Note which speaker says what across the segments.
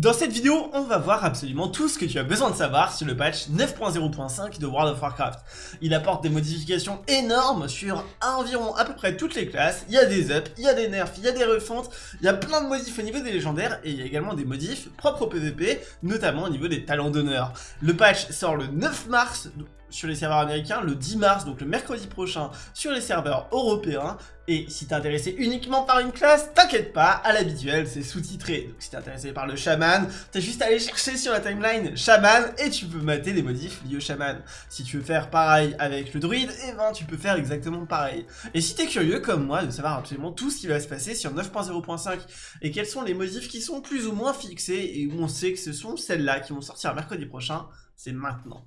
Speaker 1: Dans cette vidéo, on va voir absolument tout ce que tu as besoin de savoir sur le patch 9.0.5 de World of Warcraft. Il apporte des modifications énormes sur environ à peu près toutes les classes, il y a des ups, il y a des nerfs, il y a des refontes, il y a plein de modifs au niveau des légendaires et il y a également des modifs propres au PvP, notamment au niveau des talents d'honneur. Le patch sort le 9 mars, sur les serveurs américains le 10 mars, donc le mercredi prochain, sur les serveurs européens. Et si t'es intéressé uniquement par une classe, t'inquiète pas, à l'habituel, c'est sous-titré. Donc si t'es intéressé par le chaman, t'as juste à aller chercher sur la timeline chaman et tu peux mater les modifs liés au chaman. Si tu veux faire pareil avec le druide, et eh ben tu peux faire exactement pareil. Et si t'es curieux comme moi de savoir absolument tout ce qui va se passer sur 9.0.5 et quels sont les modifs qui sont plus ou moins fixés et où on sait que ce sont celles-là qui vont sortir mercredi prochain, c'est maintenant.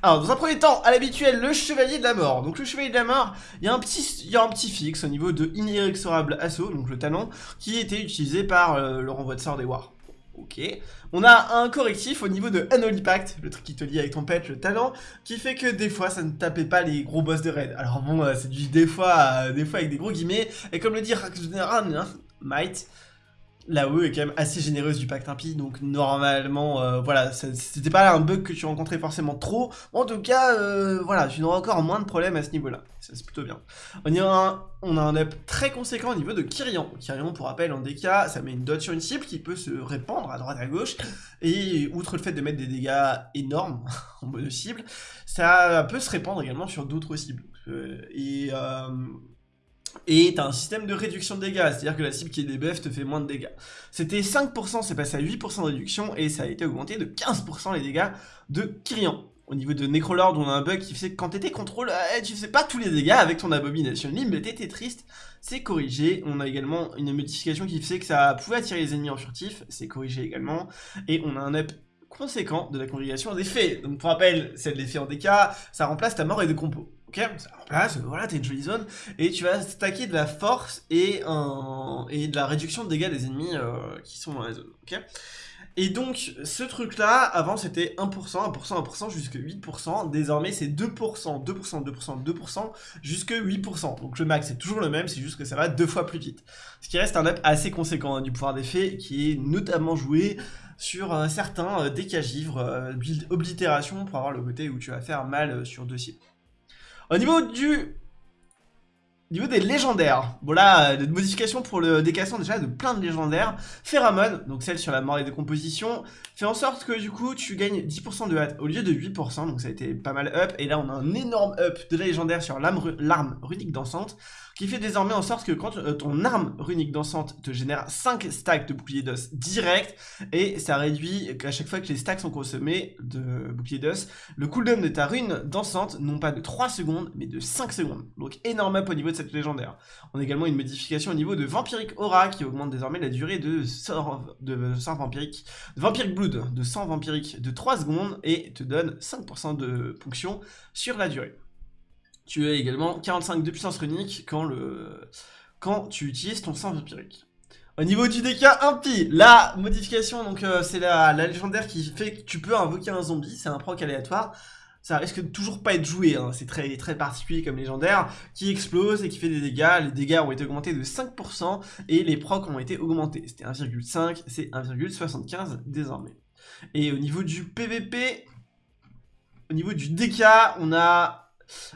Speaker 1: Alors, dans un premier temps, à l'habituel, le Chevalier de la Mort. Donc, le Chevalier de la Mort, il y a un petit, il y a un petit fixe au niveau de Inexorable Assaut, donc le talent, qui était utilisé par euh, le renvoi de sort des Wars. Ok. On a un correctif au niveau de Unholy Pact, le truc qui te lie avec ton pet, le talent, qui fait que des fois ça ne tapait pas les gros boss de raid. Alors bon, euh, c'est du des fois, euh, des fois avec des gros guillemets, et comme le dit Général Might, la UE est quand même assez généreuse du pacte impie, donc normalement, euh, voilà, c'était pas un bug que tu rencontrais forcément trop. En tout cas, euh, voilà, tu n'auras encore moins de problèmes à ce niveau-là. Ça, c'est plutôt bien. On, a un, on a un up très conséquent au niveau de Kyrian. Kyrian, pour rappel, en DK, ça met une dot sur une cible qui peut se répandre à droite à gauche. Et outre le fait de mettre des dégâts énormes en mode cible, ça peut se répandre également sur d'autres cibles. Euh, et t'as un système de réduction de dégâts, c'est-à-dire que la cible qui est debuff te fait moins de dégâts. C'était 5%, c'est passé à 8% de réduction, et ça a été augmenté de 15% les dégâts de Kyrian. Au niveau de Necrolord, on a un bug qui fait que quand t'étais contrôle, eh, tu fais pas tous les dégâts avec ton abomination limb, mais t'étais triste, c'est corrigé. On a également une modification qui fait que ça pouvait attirer les ennemis en furtif, c'est corrigé également. Et on a un up conséquent de la congrégation des faits. Donc pour rappel, c'est de l'effet en DK, ça remplace ta mort et de compos. Ok, ça remplace, voilà, t'as une jolie zone, et tu vas stacker de la force et, de la réduction de dégâts des ennemis euh, qui sont dans la zone, ok? Et donc, ce truc-là, avant c'était 1%, 1%, 1%, jusque 8%. Désormais, c'est 2%, 2%, 2%, 2%, jusque 8%. Donc le max c'est toujours le même, c'est juste que ça va deux fois plus vite. Ce qui reste un up assez conséquent hein, du pouvoir d'effet, qui est notamment joué sur un certain euh, décagivre, euh, oblitération, pour avoir le côté où tu vas faire mal euh, sur deux cibles. Au niveau du niveau des légendaires, bon là, des modifications pour le décassement déjà de plein de légendaires. Phéramone, donc celle sur la mort et décomposition, fait en sorte que du coup tu gagnes 10% de hâte au lieu de 8%, donc ça a été pas mal up. Et là on a un énorme up de la légendaire sur l'arme runique dansante, qui fait désormais en sorte que quand euh, ton arme runique dansante te génère 5 stacks de bouclier d'os direct, et ça réduit à chaque fois que les stacks sont consommés de bouclier d'os, le cooldown de ta rune dansante, non pas de 3 secondes, mais de 5 secondes. Donc énorme up au niveau de légendaire. On a également une modification au niveau de Vampiric Aura, qui augmente désormais la durée de sort, de vampirique, Vampiric Blood, de 100 vampirique de 3 secondes, et te donne 5% de ponction sur la durée tu as également 45 de puissance runique quand, le... quand tu utilises ton sang vampirique. Au niveau du DK impie, la modification, donc euh, c'est la, légendaire qui fait que tu peux invoquer un zombie, c'est un proc aléatoire. Ça risque de toujours pas être joué, hein. c'est très, très particulier comme légendaire, qui explose et qui fait des dégâts. Les dégâts ont été augmentés de 5% et les procs ont été augmentés. C'était 1,5, c'est 1,75 désormais. Et au niveau du PVP, au niveau du DK, on a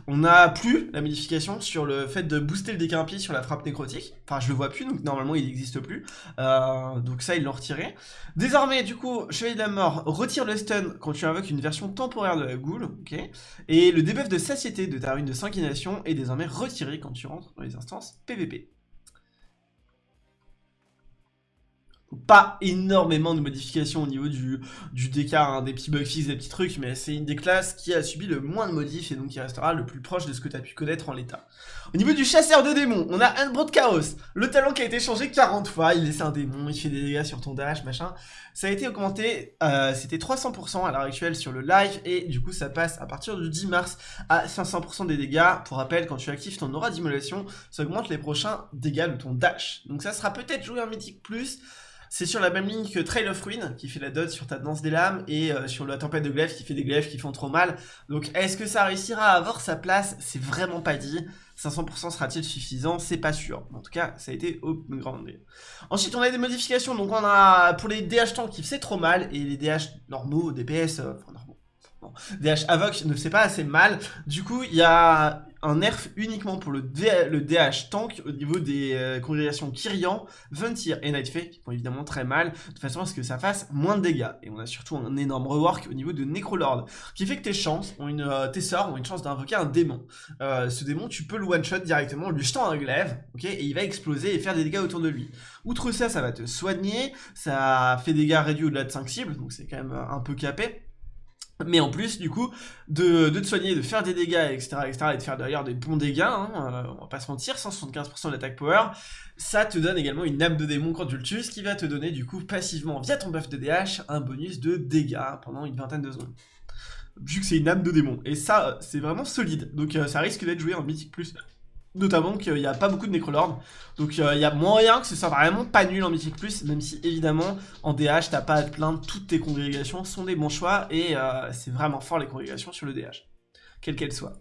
Speaker 1: on n'a plus la modification sur le fait de booster le décampi sur la frappe nécrotique. Enfin, je le vois plus, donc normalement il n'existe plus. Euh, donc ça, ils l'ont retiré. Désormais, du coup, Chevalier de la Mort retire le stun quand tu invoques une version temporaire de la goule. ok Et le debuff de satiété de ta rune de sanguination est désormais retiré quand tu rentres dans les instances PVP. Pas énormément de modifications au niveau du, du hein, des petits bugs fixes, des petits trucs, mais c'est une des classes qui a subi le moins de modifs et donc qui restera le plus proche de ce que tu as pu connaître en l'état. Au niveau du chasseur de démons, on a Unbroad Chaos, le talent qui a été changé 40 fois, il laisse un démon, il fait des dégâts sur ton dash, machin. Ça a été augmenté, euh, c'était 300% à l'heure actuelle sur le live et du coup ça passe à partir du 10 mars à 500% des dégâts. Pour rappel, quand tu actives ton aura d'immolation, ça augmente les prochains dégâts de ton dash. Donc ça sera peut-être joué en mythique plus, C'est sur la même ligne que Trail of Ruin, qui fait la dot sur ta danse des lames, et euh, sur la tempête de glaive, qui fait des glaives qui font trop mal. Donc est-ce que ça réussira à avoir sa place? C'est vraiment pas dit. 500% sera-t-il suffisant? C'est pas sûr. En tout cas, ça a été au grand Ensuite, on a des modifications. Donc on a pour les DH tanks qui fait trop mal, et les DH normaux, DPS, euh, enfin normaux. DH Avoc ne fait pas assez mal. Du coup, il y a un nerf uniquement pour le, DH tank au niveau des euh, congrégations Kyrian, Ventir et Nightfake qui font évidemment très mal, de façon à ce que ça fasse moins de dégâts. Et on a surtout un énorme rework au niveau de Necrolord, qui fait que tes chances une, euh, tes sorts ont une chance d'invoquer un démon. Euh, ce démon, tu peux le one-shot directement en lui jetant un glaive, ok, et il va exploser et faire des dégâts autour de lui. Outre ça, ça va te soigner, ça fait des dégâts réduits au-delà de 5 cibles, donc c'est quand même un peu capé mais en plus du coup de, te soigner, de faire des dégâts, etc., etc., et de faire d'ailleurs des bons dégâts, hein, euh, on va pas se mentir, 175% d'attaque power, ça te donne également une âme de démon quand tu le tues, ce qui va te donner du coup passivement, via ton buff de DH, un bonus de dégâts pendant une vingtaine de secondes. Vu que c'est une âme de démon, et ça c'est vraiment solide, donc euh, ça risque d'être joué en mythique plus Notamment qu'il n'y a pas beaucoup de Necrolord. Donc euh, il y a moyen que ce soit vraiment pas nul en Mythic Plus, même si évidemment en DH t'as pas à te plaindre, toutes tes congrégations sont des bons choix et euh, c'est vraiment fort les congrégations sur le DH, quelle qu'elle soit.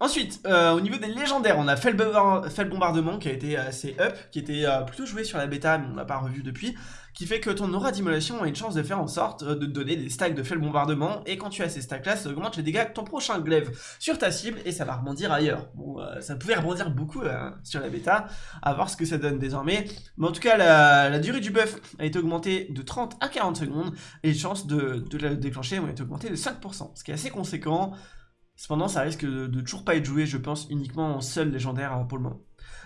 Speaker 1: Ensuite, euh, au niveau des légendaires, on a fait le, bombardement qui a été assez up, qui était plutôt joué sur la bêta, mais on l'a pas revu depuis, qui fait que ton aura d'immolation a une chance de faire en sorte de te donner des stacks de fait bombardement, et quand tu as ces stacks-là, ça augmente les dégâts de ton prochain glaive sur ta cible, et ça va rebondir ailleurs. Bon, ça pouvait rebondir beaucoup sur la bêta, à voir ce que ça donne désormais, mais en tout cas, la, durée du buff a été augmentée de 30 à 40 secondes, et les chances de, de la déclencher ont été augmentées de 5%, ce qui est assez conséquent, Cependant, ça risque de, toujours pas être joué, je pense, uniquement en seul légendaire euh, pour le moment.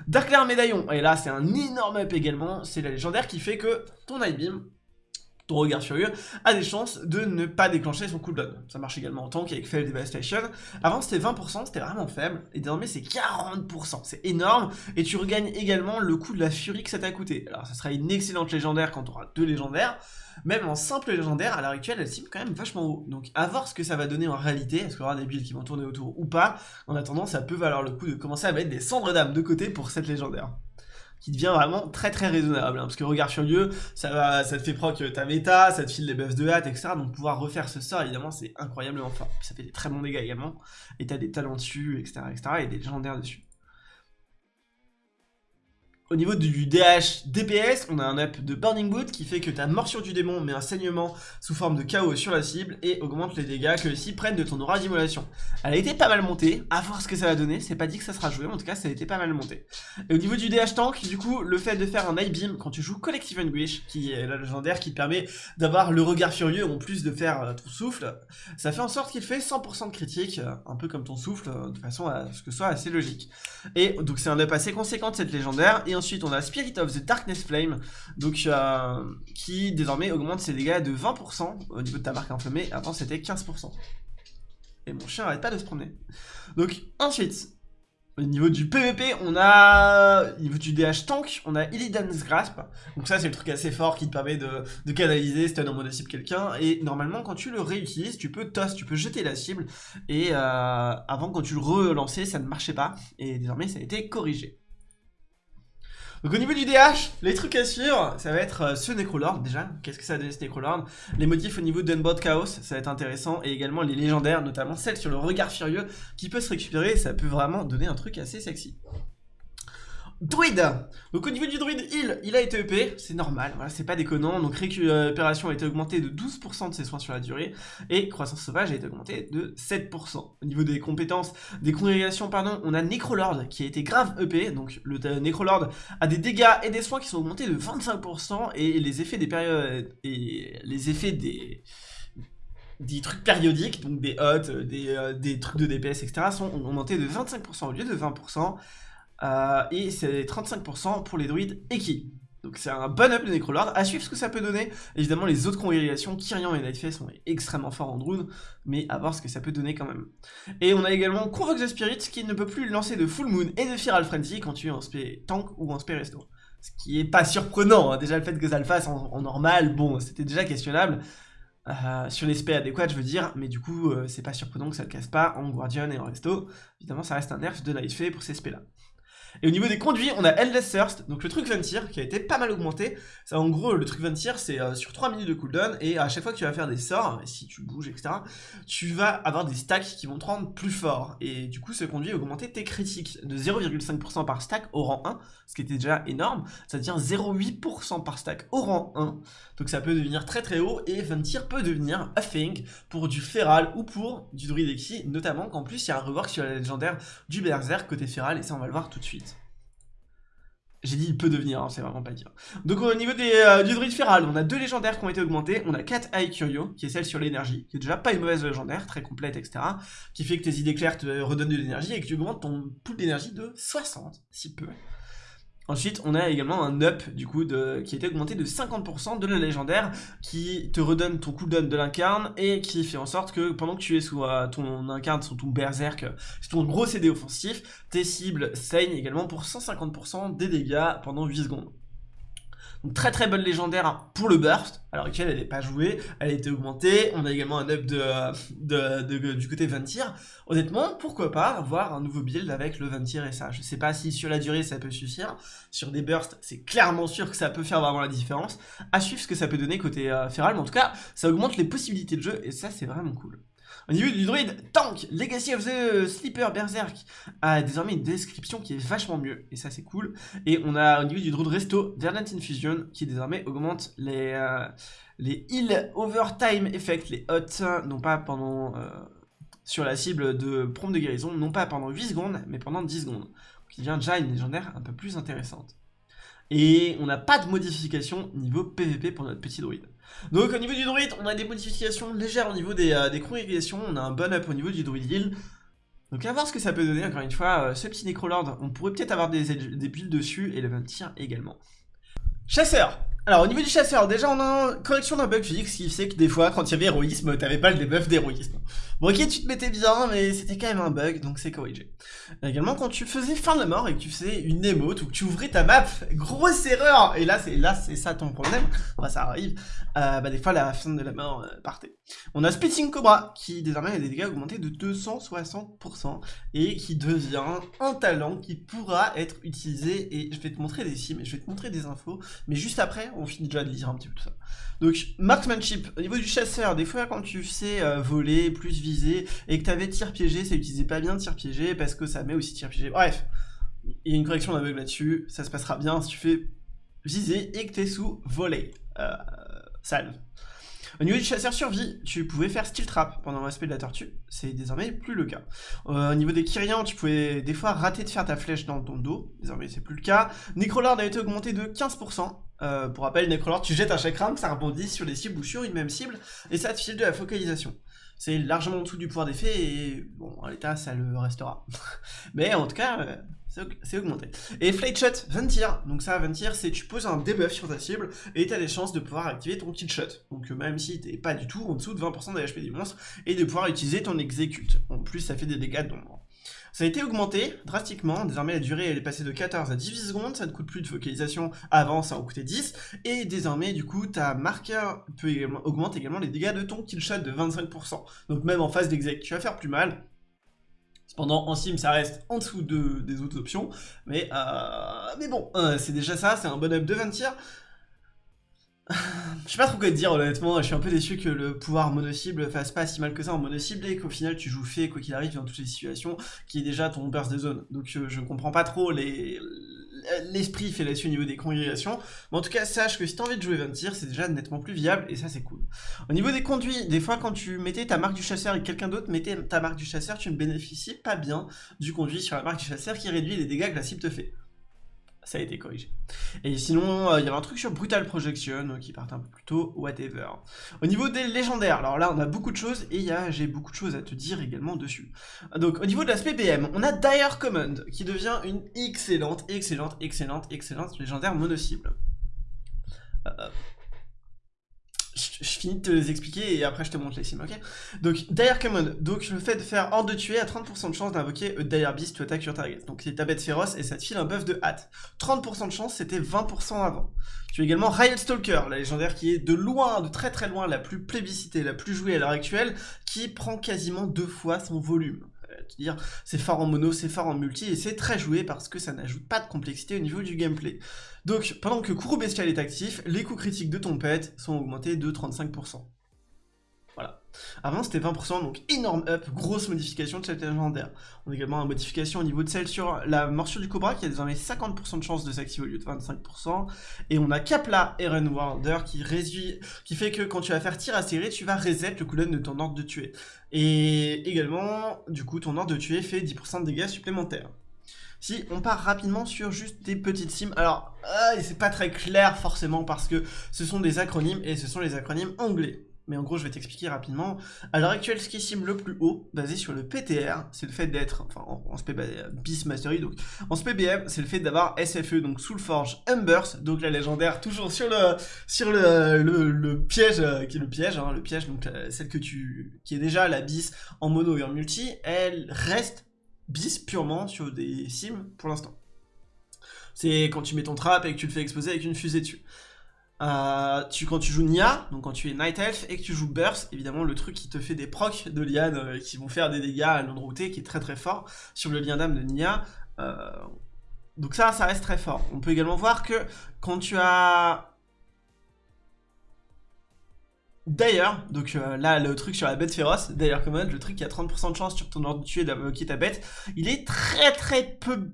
Speaker 1: Dark Lair Médaillon, et là c'est un énorme up également, c'est la légendaire qui fait que ton Beam, ton regard furieux, a des chances de ne pas déclencher son cooldown. Ça marche également en tank avec Fail Devastation. Avant c'était 20%, c'était vraiment faible, et désormais c'est 40%, c'est énorme, et tu regagnes également le coup de la furie que ça t'a coûté. Alors ça sera une excellente légendaire quand tu auras deux légendaires, même en simple légendaire, à l'heure actuelle, elle cible quand même vachement haut. Donc à voir ce que ça va donner en réalité, est-ce qu'il y aura des builds qui vont tourner autour ou pas. En attendant, ça peut valoir le coup de commencer à mettre des cendres d'âme de côté pour cette légendaire qui devient vraiment très très raisonnable, hein, parce que regard furieux, ça ça te fait proc ta méta, ça te file des buffs de hâte, etc. Donc pouvoir refaire ce sort, évidemment, c'est incroyablement fort. ça fait des très bons dégâts également, et t'as des talents dessus, etc., etc., et des légendaires dessus. Au niveau du DH DPS, on a un up de Burning Boot qui fait que ta morsure du démon met un saignement sous forme de chaos sur la cible et augmente les dégâts que les cibles prennent de ton aura d'immolation. Elle a été pas mal montée, à voir ce que ça va donner, c'est pas dit que ça sera joué, mais en tout cas ça a été pas mal monté. Et au niveau du DH tank, du coup, le fait de faire un Eye Beam quand tu joues Collective Anguish, qui est la légendaire qui te permet d'avoir le regard furieux en plus de faire euh, ton souffle, ça fait en sorte qu'il fait 100% de critique, euh, un peu comme ton souffle, euh, de façon à ce que ce soit assez logique. Et donc c'est un up assez conséquent de cette légendaire, ensuite on a Spirit of the Darkness Flame, donc euh, qui désormais augmente ses dégâts de 20% au niveau de ta marque inflammée, avant c'était 15%. Et mon chien arrête pas de se promener. Donc ensuite, au niveau du PVP, on a, au niveau du DH tank, on a Illidan's Grasp. Donc ça, c'est le truc assez fort qui te permet de, de canaliser stun en mode cible quelqu'un. Et normalement, quand tu le réutilises, tu peux toss, tu peux jeter la cible. Et euh, avant, quand tu le relançais, ça ne marchait pas. Et désormais, ça a été corrigé. Donc au niveau du DH, les trucs à suivre, ça va être euh, ce Necrolord déjà. Qu'est-ce que ça donne ce Necrolord? Les motifs au niveau d'Unbound Chaos, ça va être intéressant. Et également les légendaires, notamment celle sur le regard furieux, qui peut se récupérer. Ça peut vraiment donner un truc assez sexy. Druide Donc au niveau du druide heal, il a été EP, c'est normal, voilà, c'est pas déconnant. Donc récupération a été augmentée de 12% de ses soins sur la durée, et croissance sauvage a été augmentée de 7%. Au niveau des compétences, des congrégations, pardon, on a Necrolord qui a été grave EP, donc le Necrolord a des dégâts et des soins qui sont augmentés de 25%, et les effets des périodes, et les effets des des trucs périodiques, donc des hots, des, euh, des trucs de DPS, etc., sont augmentés de 25% au lieu de 20%. Euh, et c'est 35% pour les druides Eki. Donc c'est un bon up de Necrolord, à suivre ce que ça peut donner. Évidemment les autres congrégations, Kyrian et Nightface sont extrêmement forts en druid, mais à voir ce que ça peut donner quand même. Et on a également Convox the Spirit qui ne peut plus lancer de Full Moon et de Feral Frenzy quand tu es en spé tank ou en spé resto. Ce qui est pas surprenant, hein. déjà le fait que ça le fasse en, normal, bon c'était déjà questionnable. Euh, sur les spé adéquats je veux dire, mais du coup euh, c'est pas surprenant que ça le casse pas en Guardian et en resto. Évidemment ça reste un nerf de Nightface pour ces spés là. Et au niveau des conduits, on a Endless Thirst, donc le truc Ventir, qui a été pas mal augmenté. En gros, le truc Ventir, c'est euh, sur 3 minutes de cooldown, et à chaque fois que tu vas faire des sorts, si tu bouges, etc., tu vas avoir des stacks qui vont te rendre plus fort. Et du coup, ce conduit a augmenté tes critiques de 0,5% par stack au rang 1, ce qui était déjà énorme. Ça devient 0,8% par stack au rang 1. Donc ça peut devenir très très haut, et Ventir peut devenir a thing pour du Feral ou pour du Druidexy, notamment qu'en plus, il y a un rework sur la légendaire du Berserk côté Feral, et ça, on va le voir tout de suite. J'ai dit il peut devenir, hein, c'est vraiment pas dire. Donc au niveau des, euh, du feral, on a deux légendaires qui ont été augmentés. On a 4 Eye Curio, qui est celle sur l'énergie, qui est déjà pas une mauvaise légendaire, très complète, etc. Qui fait que tes idées claires te redonnent de l'énergie et que tu augmentes ton pool d'énergie de 60, si peu. Ensuite, on a également un up du coup de, qui a été augmenté de 50% de la légendaire qui te redonne ton cooldown de l'incarne et qui fait en sorte que pendant que tu es sous euh, ton incarne, sur ton berserk, c'est ton gros CD offensif, tes cibles saignent également pour 150% des dégâts pendant 8 secondes. Très très bonne légendaire pour le burst. L'heure actuelle, elle n'est pas jouée, elle a été augmentée. On a également un up de, du côté Ventir. Honnêtement, pourquoi pas avoir un nouveau build avec le Ventir et ça? Je sais pas si sur la durée ça peut suffire. Sur des bursts, c'est clairement sûr que ça peut faire vraiment la différence. À suivre ce que ça peut donner côté euh, Feral, mais en tout cas, ça augmente les possibilités de jeu et ça c'est vraiment cool. Au niveau du druide, Tank, Legacy of the Sleeper Berserk a désormais une description qui est vachement mieux, et ça c'est cool. Et on a au niveau du druide Resto, Verdant Infusion, qui désormais augmente les, euh, les heal overtime effect, les hot, non pas pendant... Euh, sur la cible de prompt de guérison, non pas pendant 8 secondes, mais pendant 10 secondes. Qui devient déjà une légendaire un peu plus intéressante. Et on n'a pas de modification niveau PVP pour notre petit druide. Donc au niveau du druide, on a des modifications légères au niveau des, euh, des congrégations, on a un bon up au niveau du druide heal. Donc à voir ce que ça peut donner, encore une fois, euh, ce petit Necrolord, on pourrait peut-être avoir des, des builds dessus, et le 20 tir également. Chasseur alors au niveau du chasseur, déjà on a une correction d'un bug physique, ce qui fait que des fois quand il y avait héroïsme, t'avais pas le debuff d'héroïsme. Bon ok tu te mettais bien, mais c'était quand même un bug, donc c'est corrigé. Également quand tu faisais fin de la mort et que tu faisais une émote ou que tu ouvrais ta map, grosse erreur Et là c'est là c'est ça ton problème, enfin, ça arrive, euh, bah des fois la fin de la mort euh, partait. On a Spitting Cobra qui désormais a des dégâts augmentés de 260% et qui devient un talent qui pourra être utilisé et je vais te montrer des sims et je vais te montrer des infos, mais juste après on finit déjà de lire un petit peu tout ça. Donc, marksmanship, au niveau du chasseur, des fois quand tu sais euh, voler, plus viser, et que tu avais tir piégé, ça utilisait pas bien tir piégé, parce que ça met aussi tir piégé. Bref, il y a une correction d'aveugle là-dessus, ça se passera bien si tu fais viser et que t'es sous voler. Euh, salve. Au niveau du chasseur survie, tu pouvais faire steel trap pendant le respect de la tortue, c'est désormais plus le cas. Euh, au niveau des Kyrians, tu pouvais des fois rater de faire ta flèche dans ton dos, désormais c'est plus le cas. Necrolord a été augmenté de 15%, euh, pour rappel, Necrolord, tu jettes un round, ça rebondit sur les cibles ou sur une même cible, et ça te file de la focalisation. C'est largement en dessous du pouvoir d'effet, et bon, en l'état, ça le restera. Mais en tout cas, euh, c'est augmenté. Et Flight Shot, Ventir. Donc ça, Ventir, c'est tu poses un debuff sur ta cible et tu as des chances de pouvoir activer ton kill shot. Donc même si t'es pas du tout en dessous de 20% de HP du monstre, et de pouvoir utiliser ton execute. En plus, ça fait des dégâts d'ombre. Ça a été augmenté drastiquement, désormais la durée elle est passée de 14 à 18 secondes, ça ne coûte plus de focalisation, avant ça en coûtait 10, et désormais du coup ta marqueur peut également, augmente également les dégâts de ton kill shot de 25%. Donc même en phase d'exec, tu vas faire plus mal, Cependant, en sim, ça reste en dessous de, des autres options. Mais, euh, mais bon, euh, c'est déjà ça, c'est un bon up de 20 tirs. Je sais pas trop quoi te dire honnêtement, je suis un peu déçu que le pouvoir mono-cible fasse pas si mal que ça en mono-cible et qu'au final tu joues fait quoi qu'il arrive dans toutes les situations qui est déjà ton burst de zone. Donc je, je comprends pas trop les, l'esprit fait là-dessus au niveau des congrégations. Mais en tout cas, sache que si t'as envie de jouer Ventir, c'est déjà nettement plus viable, et ça c'est cool. Au niveau des conduits, des fois quand tu mettais ta marque du chasseur et quelqu'un d'autre mettait ta marque du chasseur, tu ne bénéficies pas bien du conduit sur la marque du chasseur qui réduit les dégâts que la cible te fait ça a été corrigé. Et sinon, euh, il y avait un truc sur Brutal Projection euh, qui partait un peu plus tôt, whatever. Au niveau des légendaires, alors là on a beaucoup de choses et j'ai beaucoup de choses à te dire également dessus. Donc au niveau de l'aspect BM, on a Dire Command qui devient une excellente, excellente, excellente, excellente légendaire mono-cible. Euh, je, finis de te les expliquer et après je te montre les sims, ok? Donc, Dire Command, donc le fait de faire hors de tuer a 30% de chance d'invoquer Dire Beast to attack your target. Donc c'est ta bête féroce et ça te file un buff de hâte. 30% de chance, c'était 20% avant. Tu as également Riot Stalker, la légendaire qui est de loin, de très très loin, la plus plébiscitée, la plus jouée à l'heure actuelle, qui prend quasiment deux fois son volume. te dire c'est fort en mono, c'est fort en multi, et c'est très joué parce que ça n'ajoute pas de complexité au niveau du gameplay. Donc, pendant que Kourou Bestial est actif, les coups critiques de ton pet sont augmentés de 35%. Voilà. Avant c'était 20%, donc énorme up, grosse modification de cette légendaire. On a également une modification au niveau de celle sur la morsure du Cobra qui a désormais 50% de chance de s'activer au lieu de 25%. Et on a Kapla Eren Warder qui réduit, qui fait que quand tu vas faire tir à serrer, tu vas reset le cooldown de ton ordre de tuer. Et également, du coup, ton ordre de tuer fait 10% de dégâts supplémentaires. Si on part rapidement sur juste des petites sims, alors euh, c'est pas très clair forcément parce que ce sont des acronymes et ce sont les acronymes anglais mais en gros je vais t'expliquer rapidement. À l'heure actuelle, ce qui sim le plus haut, basé sur le PTR, c'est le fait d'être, enfin en, BIS Mastery, donc en SPBM, c'est le fait d'avoir SFE, donc Soulforge Embers, donc la légendaire, toujours sur le sur le, piège, euh, qui est le piège, hein, le piège, donc euh, celle que tu, qui est déjà la bis en mono et en multi, elle reste bis purement sur des sims pour l'instant. C'est quand tu mets ton trap et que tu le fais exploser avec une fusée dessus. Euh, tu, quand tu joues Nia, donc quand tu es Night Elf et que tu joues Burst, évidemment le truc qui te fait des procs de liane euh, qui vont faire des dégâts à l'endroité qui est très très fort sur le lien d'âme de Nia. Euh, donc ça, ça reste très fort. On peut également voir que quand tu as... D'ailleurs, donc là le truc sur la bête féroce, d'ailleurs comme le truc qui a 30% de chance sur ton ordre de tuer d'invoquer ta bête, il est très très peu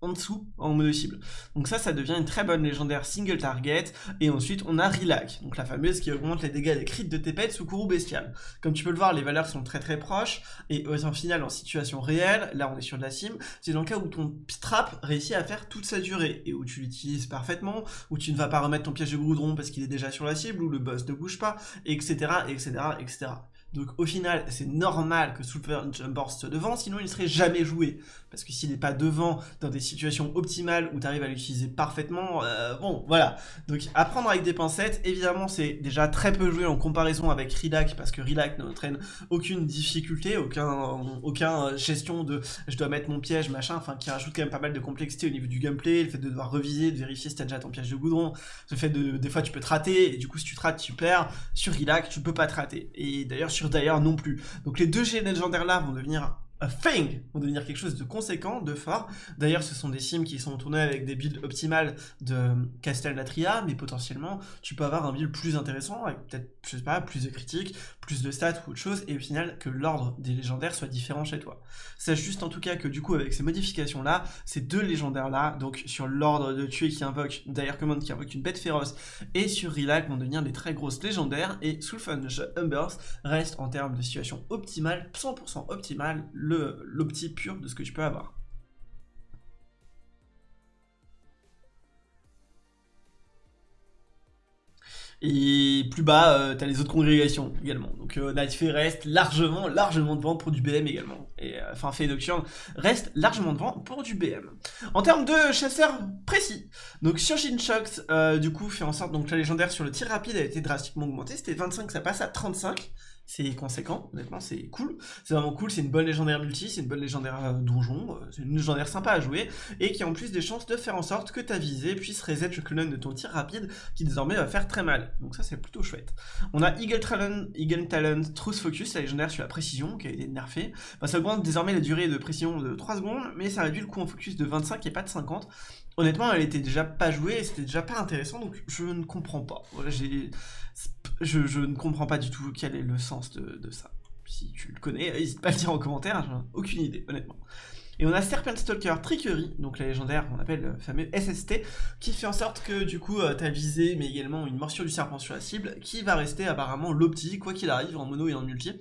Speaker 1: en dessous en mono cible. Donc ça, ça devient une très bonne légendaire single target. Et ensuite, on a Relac, donc la fameuse qui augmente les dégâts des crits de tes pets sous courroux bestial. Comme tu peux le voir, les valeurs sont très très proches. Et en final, en situation réelle, là on est sur de la sim, c'est dans le cas où ton trap réussit à faire toute sa durée et où tu l'utilises parfaitement, où tu ne vas pas remettre ton piège de goudron parce qu'il est déjà sur la cible, où le boss ne bouge pas, etc. etc. etc. Donc au final, c'est normal que Super Jump soit devant, sinon il ne serait jamais joué. Parce que s'il n'est pas devant dans des situations optimales où tu arrives à l'utiliser parfaitement, euh, bon, voilà. Donc à prendre avec des pincettes, évidemment c'est déjà très peu joué en comparaison avec Rilac, parce que Rilac n'entraîne aucune difficulté, aucun, aucun euh, gestion de je dois mettre mon piège, machin, enfin qui rajoute quand même pas mal de complexité au niveau du gameplay, le fait de devoir reviser, de vérifier si t'as déjà ton piège de goudron, le fait de, des fois tu peux te rater, et du coup si tu te rates tu perds, sur Rilac tu peux pas te rater. Et d'ailleurs d'ailleurs non plus. Donc les deux G légendaires là vont devenir a thing vont devenir quelque chose de conséquent, de fort. D'ailleurs, ce sont des sims qui sont tournés avec des builds optimales de Castelnatria, mais potentiellement, tu peux avoir un build plus intéressant, avec peut-être, je sais pas, plus de critiques, plus de stats ou autre chose, et au final, que l'ordre des légendaires soit différent chez toi. Sache juste en tout cas que du coup, avec ces modifications-là, ces deux légendaires-là, donc sur l'ordre de tuer qui invoque, d'ailleurs commande qui invoque une bête féroce, et sur Relac vont devenir des très grosses légendaires, et Soulfunge Humbers reste en termes de situation optimale, 100% optimale, l'opti pur de ce que tu peux avoir. Et plus bas, euh, tu as les autres congrégations également. Donc euh, reste largement, largement devant pour du BM également. Et euh, enfin, Fée Nocturne reste largement devant pour du BM. En termes de chasseurs précis, donc Surgeon Shocks, du coup, fait en sorte donc la légendaire sur le tir rapide a été drastiquement augmentée. C'était 25, ça passe à 35 c'est conséquent, honnêtement, c'est cool. C'est vraiment cool, c'est une bonne légendaire multi, c'est une bonne légendaire euh, donjon, euh, c'est une légendaire sympa à jouer, et qui a en plus des chances de faire en sorte que ta visée puisse reset le cooldown de ton tir rapide, qui désormais va faire très mal. Donc ça, c'est plutôt chouette. On a Eagle Talon, Eagle Talon Truth Focus, la légendaire sur la précision, qui a été nerfée. ça augmente désormais la durée de précision de 3 secondes, mais ça réduit le coût en focus de 25 et pas de 50. Honnêtement, elle était déjà pas jouée, et c'était déjà pas intéressant, donc je ne comprends pas. Voilà, j'ai je, ne comprends pas du tout quel est le sens de, ça. Si tu le connais, n'hésite pas à le dire en commentaire, j'ai aucune idée, honnêtement. Et on a Serpent Stalker Trickery, donc la légendaire qu'on appelle le fameux SST, qui fait en sorte que du coup euh, t'as visé, mais également une morsure du serpent sur la cible, qui va rester apparemment l'opti, quoi qu'il arrive, en mono et en multi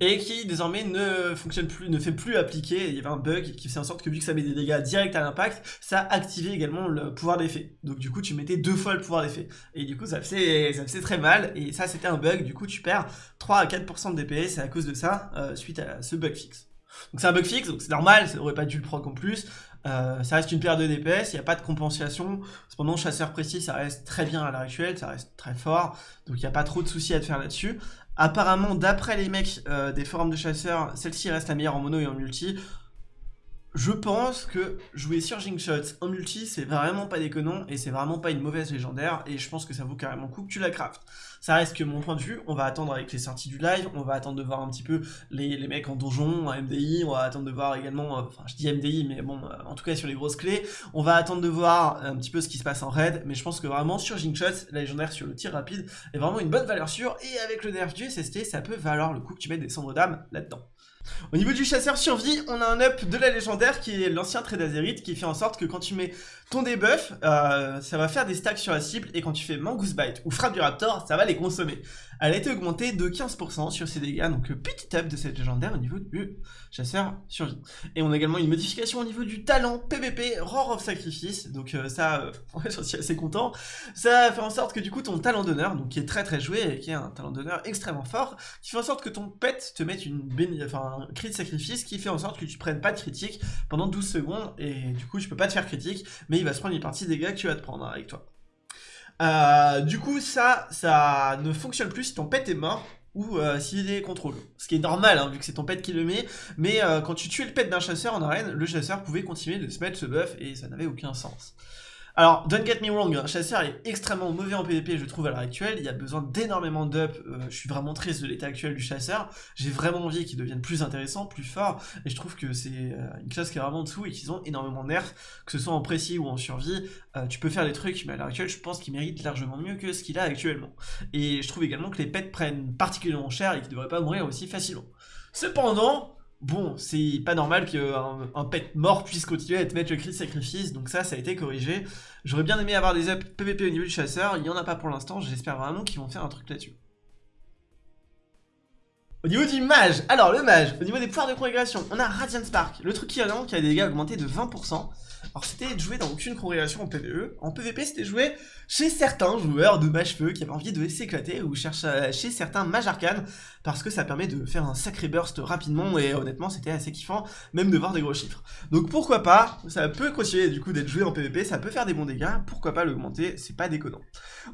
Speaker 1: et qui désormais ne fonctionne plus, ne fait plus appliquer, il y avait un bug qui fait en sorte que vu que ça met des dégâts directs à l'impact, ça activait également le pouvoir d'effet. Donc du coup tu mettais deux fois le pouvoir d'effet. Et du coup ça faisait, ça faisait très mal, et ça c'était un bug, du coup tu perds 3 à 4% de DPS à cause de ça, euh, suite à ce bug fixe. Donc c'est un bug fixe, donc c'est normal, ça aurait pas dû le prendre en plus. Euh, ça reste une paire de DPS, il n'y a pas de compensation. Cependant, chasseur précis, ça reste très bien à l'heure actuelle, ça reste très fort. Donc il n'y a pas trop de soucis à te faire là-dessus. Apparemment, d'après les mecs euh, des forums de chasseurs, celle-ci reste la meilleure en mono et en multi. je pense que jouer Surging Shots en multi, c'est vraiment pas déconnant et c'est vraiment pas une mauvaise légendaire et je pense que ça vaut carrément coup que tu la craftes. Ça reste que mon point de vue, on va attendre avec les sorties du live, on va attendre de voir un petit peu les, les mecs en donjon, en MDI, on va attendre de voir également, euh, enfin je dis MDI, mais bon, euh, en tout cas sur les grosses clés, on va attendre de voir un petit peu ce qui se passe en raid, mais je pense que vraiment Surging Shots, la légendaire sur le tir rapide, est vraiment une bonne valeur sûre. Et avec le nerf du SST, ça peut valoir le coup que tu mettes des cendres d'âme là-dedans. Au niveau du chasseur survie, on a un up de la légendaire qui est l'ancien trait d'Azerit qui fait en sorte que quand tu mets ton debuff, euh, ça va faire des stacks sur la cible et quand tu fais Mongoose Bite ou Frappe du Raptor, ça va les consommer. Elle a été augmentée de 15% sur ses dégâts, donc le petit up de cette légendaire au niveau du chasseur survie. Et on a également une modification au niveau du talent PVP Roar of Sacrifice, donc euh, ça, euh, j'en suis assez content. Ça fait en sorte que du coup ton talent d'honneur, donc qui est très très joué et qui est un talent d'honneur extrêmement fort, qui fait en sorte que ton pet te mette une enfin, un crit de sacrifice qui fait en sorte que tu prennes pas de critique pendant 12 secondes et du coup tu peux pas te faire critique, mais il va se prendre une partie des dégâts que tu vas te prendre avec toi. Euh, du coup, ça, ça ne fonctionne plus si ton pet est mort ou euh, s'il est contrôle. Ce qui est normal, hein, vu que c'est ton pet qui le met, mais euh, quand tu tuais le pet d'un chasseur en arène, le chasseur pouvait continuer de se mettre ce buff et ça n'avait aucun sens. Alors, don't get me wrong, un chasseur est extrêmement mauvais en PvP, je trouve, à l'heure actuelle. Il y a besoin d'énormément d'up. Euh, je suis vraiment triste de l'état actuel du chasseur. J'ai vraiment envie qu'il devienne plus intéressant, plus fort. Et je trouve que c'est euh, une classe qui est vraiment en dessous et qu'ils ont énormément nerfs, que ce soit en précis ou en survie. Euh, tu peux faire des trucs, mais à l'heure actuelle, je pense qu'il mérite largement mieux que ce qu'il a actuellement. Et je trouve également que les pets prennent particulièrement cher et qu'ils ne devraient pas mourir aussi facilement. Cependant, Bon, c'est pas normal qu'un un pet mort puisse continuer à mettre le cri sacrifice, donc ça, ça a été corrigé. J'aurais bien aimé avoir des up PVP au niveau du chasseur, il y en a pas pour l'instant, j'espère vraiment qu'ils vont faire un truc là-dessus. Au niveau du mage, alors le mage, au niveau des pouvoirs de congrégation, on a Radiant Spark, le truc qui a qui a des dégâts augmentés de 20%. Alors c'était joué dans aucune congrégation en PvE, en PvP c'était joué chez certains joueurs de mage feu qui avaient envie de s'éclater ou chez certains mages arcanes parce que ça permet de faire un sacré burst rapidement et honnêtement c'était assez kiffant même de voir des gros chiffres. Donc pourquoi pas, ça peut continuer du coup d'être joué en PvP, ça peut faire des bons dégâts, pourquoi pas l'augmenter, c'est pas déconnant.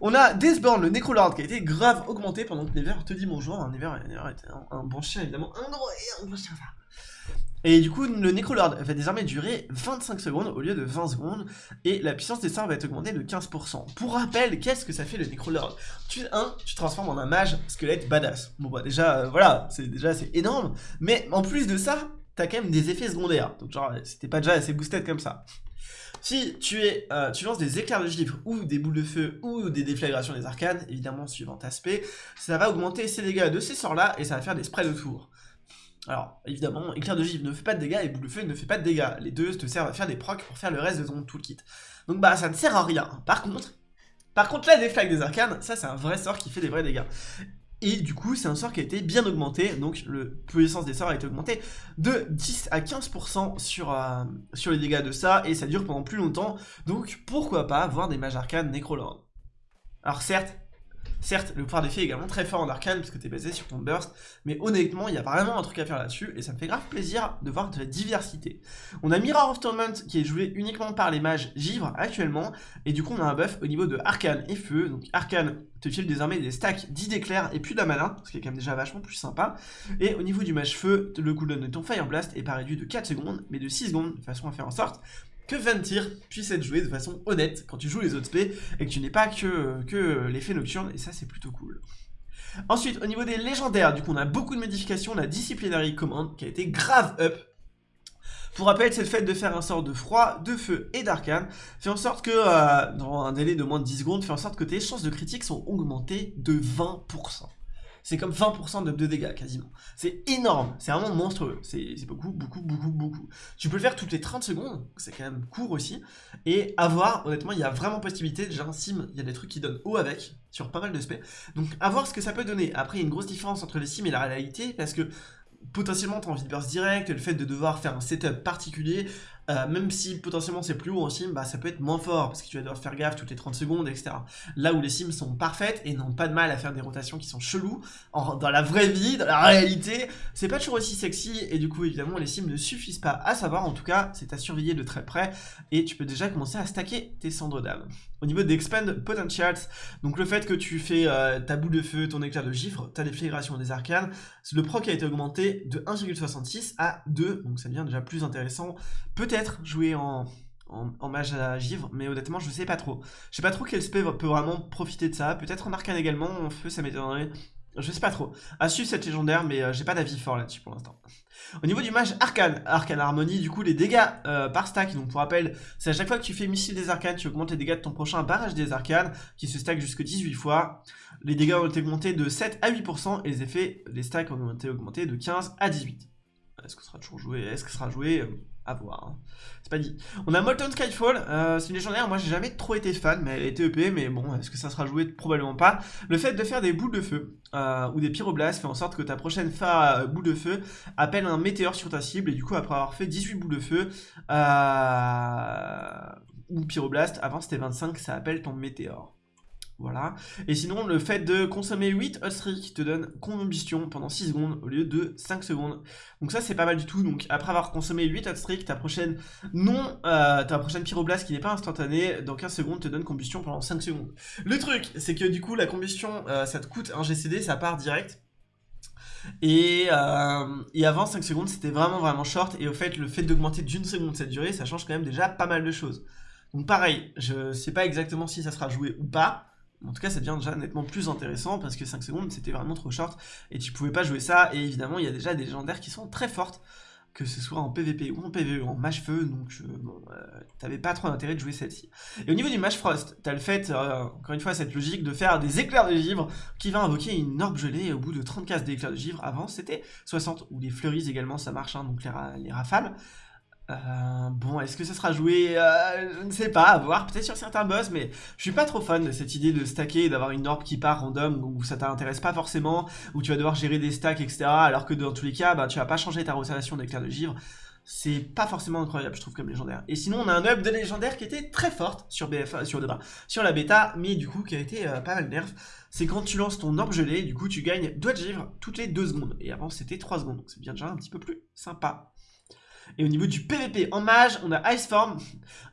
Speaker 1: On a Deathborn, le Necrolord qui a été grave augmenté pendant que Never te dit bonjour, un Never, était un, bon chien évidemment, un gros et un bon chien ça. Et du coup, le Necrolord va désormais durer 25 secondes au lieu de 20 secondes, et la puissance des sorts va être augmentée de 15%. Pour rappel, qu'est-ce que ça fait le Necrolord? Tu, 1. Tu transformes en un mage squelette badass. Bon bah déjà, euh, voilà, c'est déjà c'est énorme, mais en plus de ça, t'as quand même des effets secondaires. Donc genre, c'était pas déjà assez boosted comme ça. Si tu, es, euh, tu lances des éclairs de givre ou des boules de feu ou des déflagrations des arcanes, évidemment suivant aspect, ça va augmenter ses dégâts de ces sorts-là et ça va faire des sprays de tour. Alors, évidemment, éclair de givre ne fait pas de dégâts et boule de feu ne fait pas de dégâts. Les deux te servent à faire des procs pour faire le reste de ton toolkit. Donc bah, ça ne sert à rien. Par contre, par contre là, des flags des arcanes, ça c'est un vrai sort qui fait des vrais dégâts. Et du coup, c'est un sort qui a été bien augmenté, donc le puissance des sorts a été augmenté de 10 à 15% sur, euh, sur les dégâts de ça, et ça dure pendant plus longtemps, donc pourquoi pas avoir des mages arcanes Necrolord. Alors certes, Certes, le pouvoir d'effet est également très fort en arcane parce que t'es basé sur ton burst, mais honnêtement, il y a vraiment un truc à faire là-dessus et ça me fait grave plaisir de voir de la diversité. On a Mirror of Torment qui est joué uniquement par les mages givre actuellement, et du coup on a un buff au niveau de arcane et feu. Donc arcane te file désormais des stacks 10 d'éclairs et plus d'amana, ce qui est quand même déjà vachement plus sympa. Et au niveau du mage feu, le cooldown de ton Fire Blast est pas réduit de 4 secondes, mais de 6 secondes, de façon à faire en sorte que 20 tirs puisse être joué de façon honnête quand tu joues les autres spé et que tu n'es pas que, que l'effet nocturne, et ça c'est plutôt cool. Ensuite, au niveau des légendaires, du coup on a beaucoup de modifications, on a Disciplinary Command qui a été grave up, pour rappel, c'est le fait de faire un sort de froid, de feu et d'arcane, fait en sorte que, euh, dans un délai de moins de 10 secondes, fait en sorte que tes chances de critique sont augmentées de 20% c'est comme 20% de, dégâts quasiment. C'est énorme, c'est vraiment monstrueux, c'est beaucoup, beaucoup, beaucoup, beaucoup. Tu peux le faire toutes les 30 secondes, c'est quand même court aussi, et avoir, honnêtement, il y a vraiment possibilité, déjà un sim, il y a des trucs qui donnent haut avec, sur pas mal de spé, donc à voir ce que ça peut donner. Après, il y a une grosse différence entre les sims et la réalité, parce que potentiellement tu as envie de burst direct, le fait de devoir faire un setup particulier, euh, même si potentiellement c'est plus haut en sim, bah ça peut être moins fort, parce que tu vas devoir faire gaffe toutes les 30 secondes, etc. Là où les sims sont parfaites et n'ont pas de mal à faire des rotations qui sont cheloues, dans la vraie vie, dans la réalité, c'est pas toujours aussi sexy, et du coup évidemment les sims ne suffisent pas à savoir, en tout cas c'est à surveiller de très près, et tu peux déjà commencer à stacker tes cendres d'âme. Au niveau d'Expand Potentials, donc le fait que tu fais euh, ta boule de feu, ton éclair de gifre, ta déflagration des arcanes, le proc a été augmenté de 1,66 à 2, donc ça devient déjà plus intéressant. Peut-être jouer en, en, mage à givre, mais honnêtement je sais pas trop. Je sais pas trop quel spell peut vraiment profiter de ça, peut-être en arcane également, en feu ça m'étonnerait. Je sais pas trop. À suivre cette légendaire, mais euh, j'ai pas d'avis fort là-dessus pour l'instant. Au niveau du mage arcane, arcane harmonie, du coup les dégâts euh, par stack, donc pour rappel, c'est à chaque fois que tu fais missile des arcanes, tu augmentes les dégâts de ton prochain barrage des arcanes, qui se stack jusque 18 fois. Les dégâts ont été augmentés de 7 à 8%, et les effets, les stacks ont été augmentés de 15 à 18. Est-ce que sera toujours joué? Est-ce que sera joué? À voir. Hein. C'est pas dit. On a Molten Skyfall, euh, c'est une légendaire, moi j'ai jamais trop été fan, mais elle été EP, mais bon, est-ce que ça sera joué? Probablement pas. Le fait de faire des boules de feu, euh, ou des pyroblastes, fait en sorte que ta prochaine fa boule de feu appelle un météore sur ta cible, et du coup après avoir fait 18 boules de feu, ou pyroblast, avant c'était 25, ça appelle ton météore. Voilà. Et sinon, le fait de consommer 8 hot streak te donne combustion pendant 6 secondes au lieu de 5 secondes. Donc ça, c'est pas mal du tout. Donc après avoir consommé 8 hot ta prochaine non, euh, ta prochaine pyroblast qui n'est pas instantanée, dans 15 secondes, te donne combustion pendant 5 secondes. Le truc, c'est que du coup, la combustion, euh, ça te coûte un GCD, ça part direct. Et, euh, et, avant 5 secondes c'était vraiment vraiment short et au fait le fait d'augmenter d'une seconde cette durée ça change quand même déjà pas mal de choses. Donc pareil, je sais pas exactement si ça sera joué ou pas, en tout cas, ça devient déjà nettement plus intéressant parce que 5 secondes, c'était vraiment trop short et tu pouvais pas jouer ça. Et évidemment, il y a déjà des légendaires qui sont très fortes, que ce soit en PVP ou en PVE, en mage feu, donc euh, bon, euh, t'avais pas trop d'intérêt de jouer celle-ci. Et au niveau du mage frost, t'as le fait, euh, encore une fois, cette logique de faire des éclairs de givre qui va invoquer une orbe gelée au bout de 30 cases d'éclairs de givre. Avant, c'était 60, ou les fleuries également, ça marche, hein, donc les rafales. Euh, bon, est-ce que ça sera joué euh, Je ne sais pas, à voir, peut-être sur certains boss, mais je suis pas trop fan de cette idée de stacker et d'avoir une orbe qui part random, où ça t'intéresse pas forcément, où tu vas devoir gérer des stacks, etc. Alors que dans tous les cas, bah, tu vas pas changer ta rotation d'éclair de givre. C'est pas forcément incroyable, je trouve, comme légendaire. Et sinon, on a un up de légendaire qui était très forte sur BFA, sur, sur la bêta, mais du coup, qui a été euh, pas mal nerf. C'est quand tu lances ton orbe gelé, du coup, tu gagnes doigts de givre toutes les 2 secondes. Et avant, c'était 3 secondes, donc c'est bien déjà un petit peu plus sympa. Et au niveau du PVP en mage, on a Iceform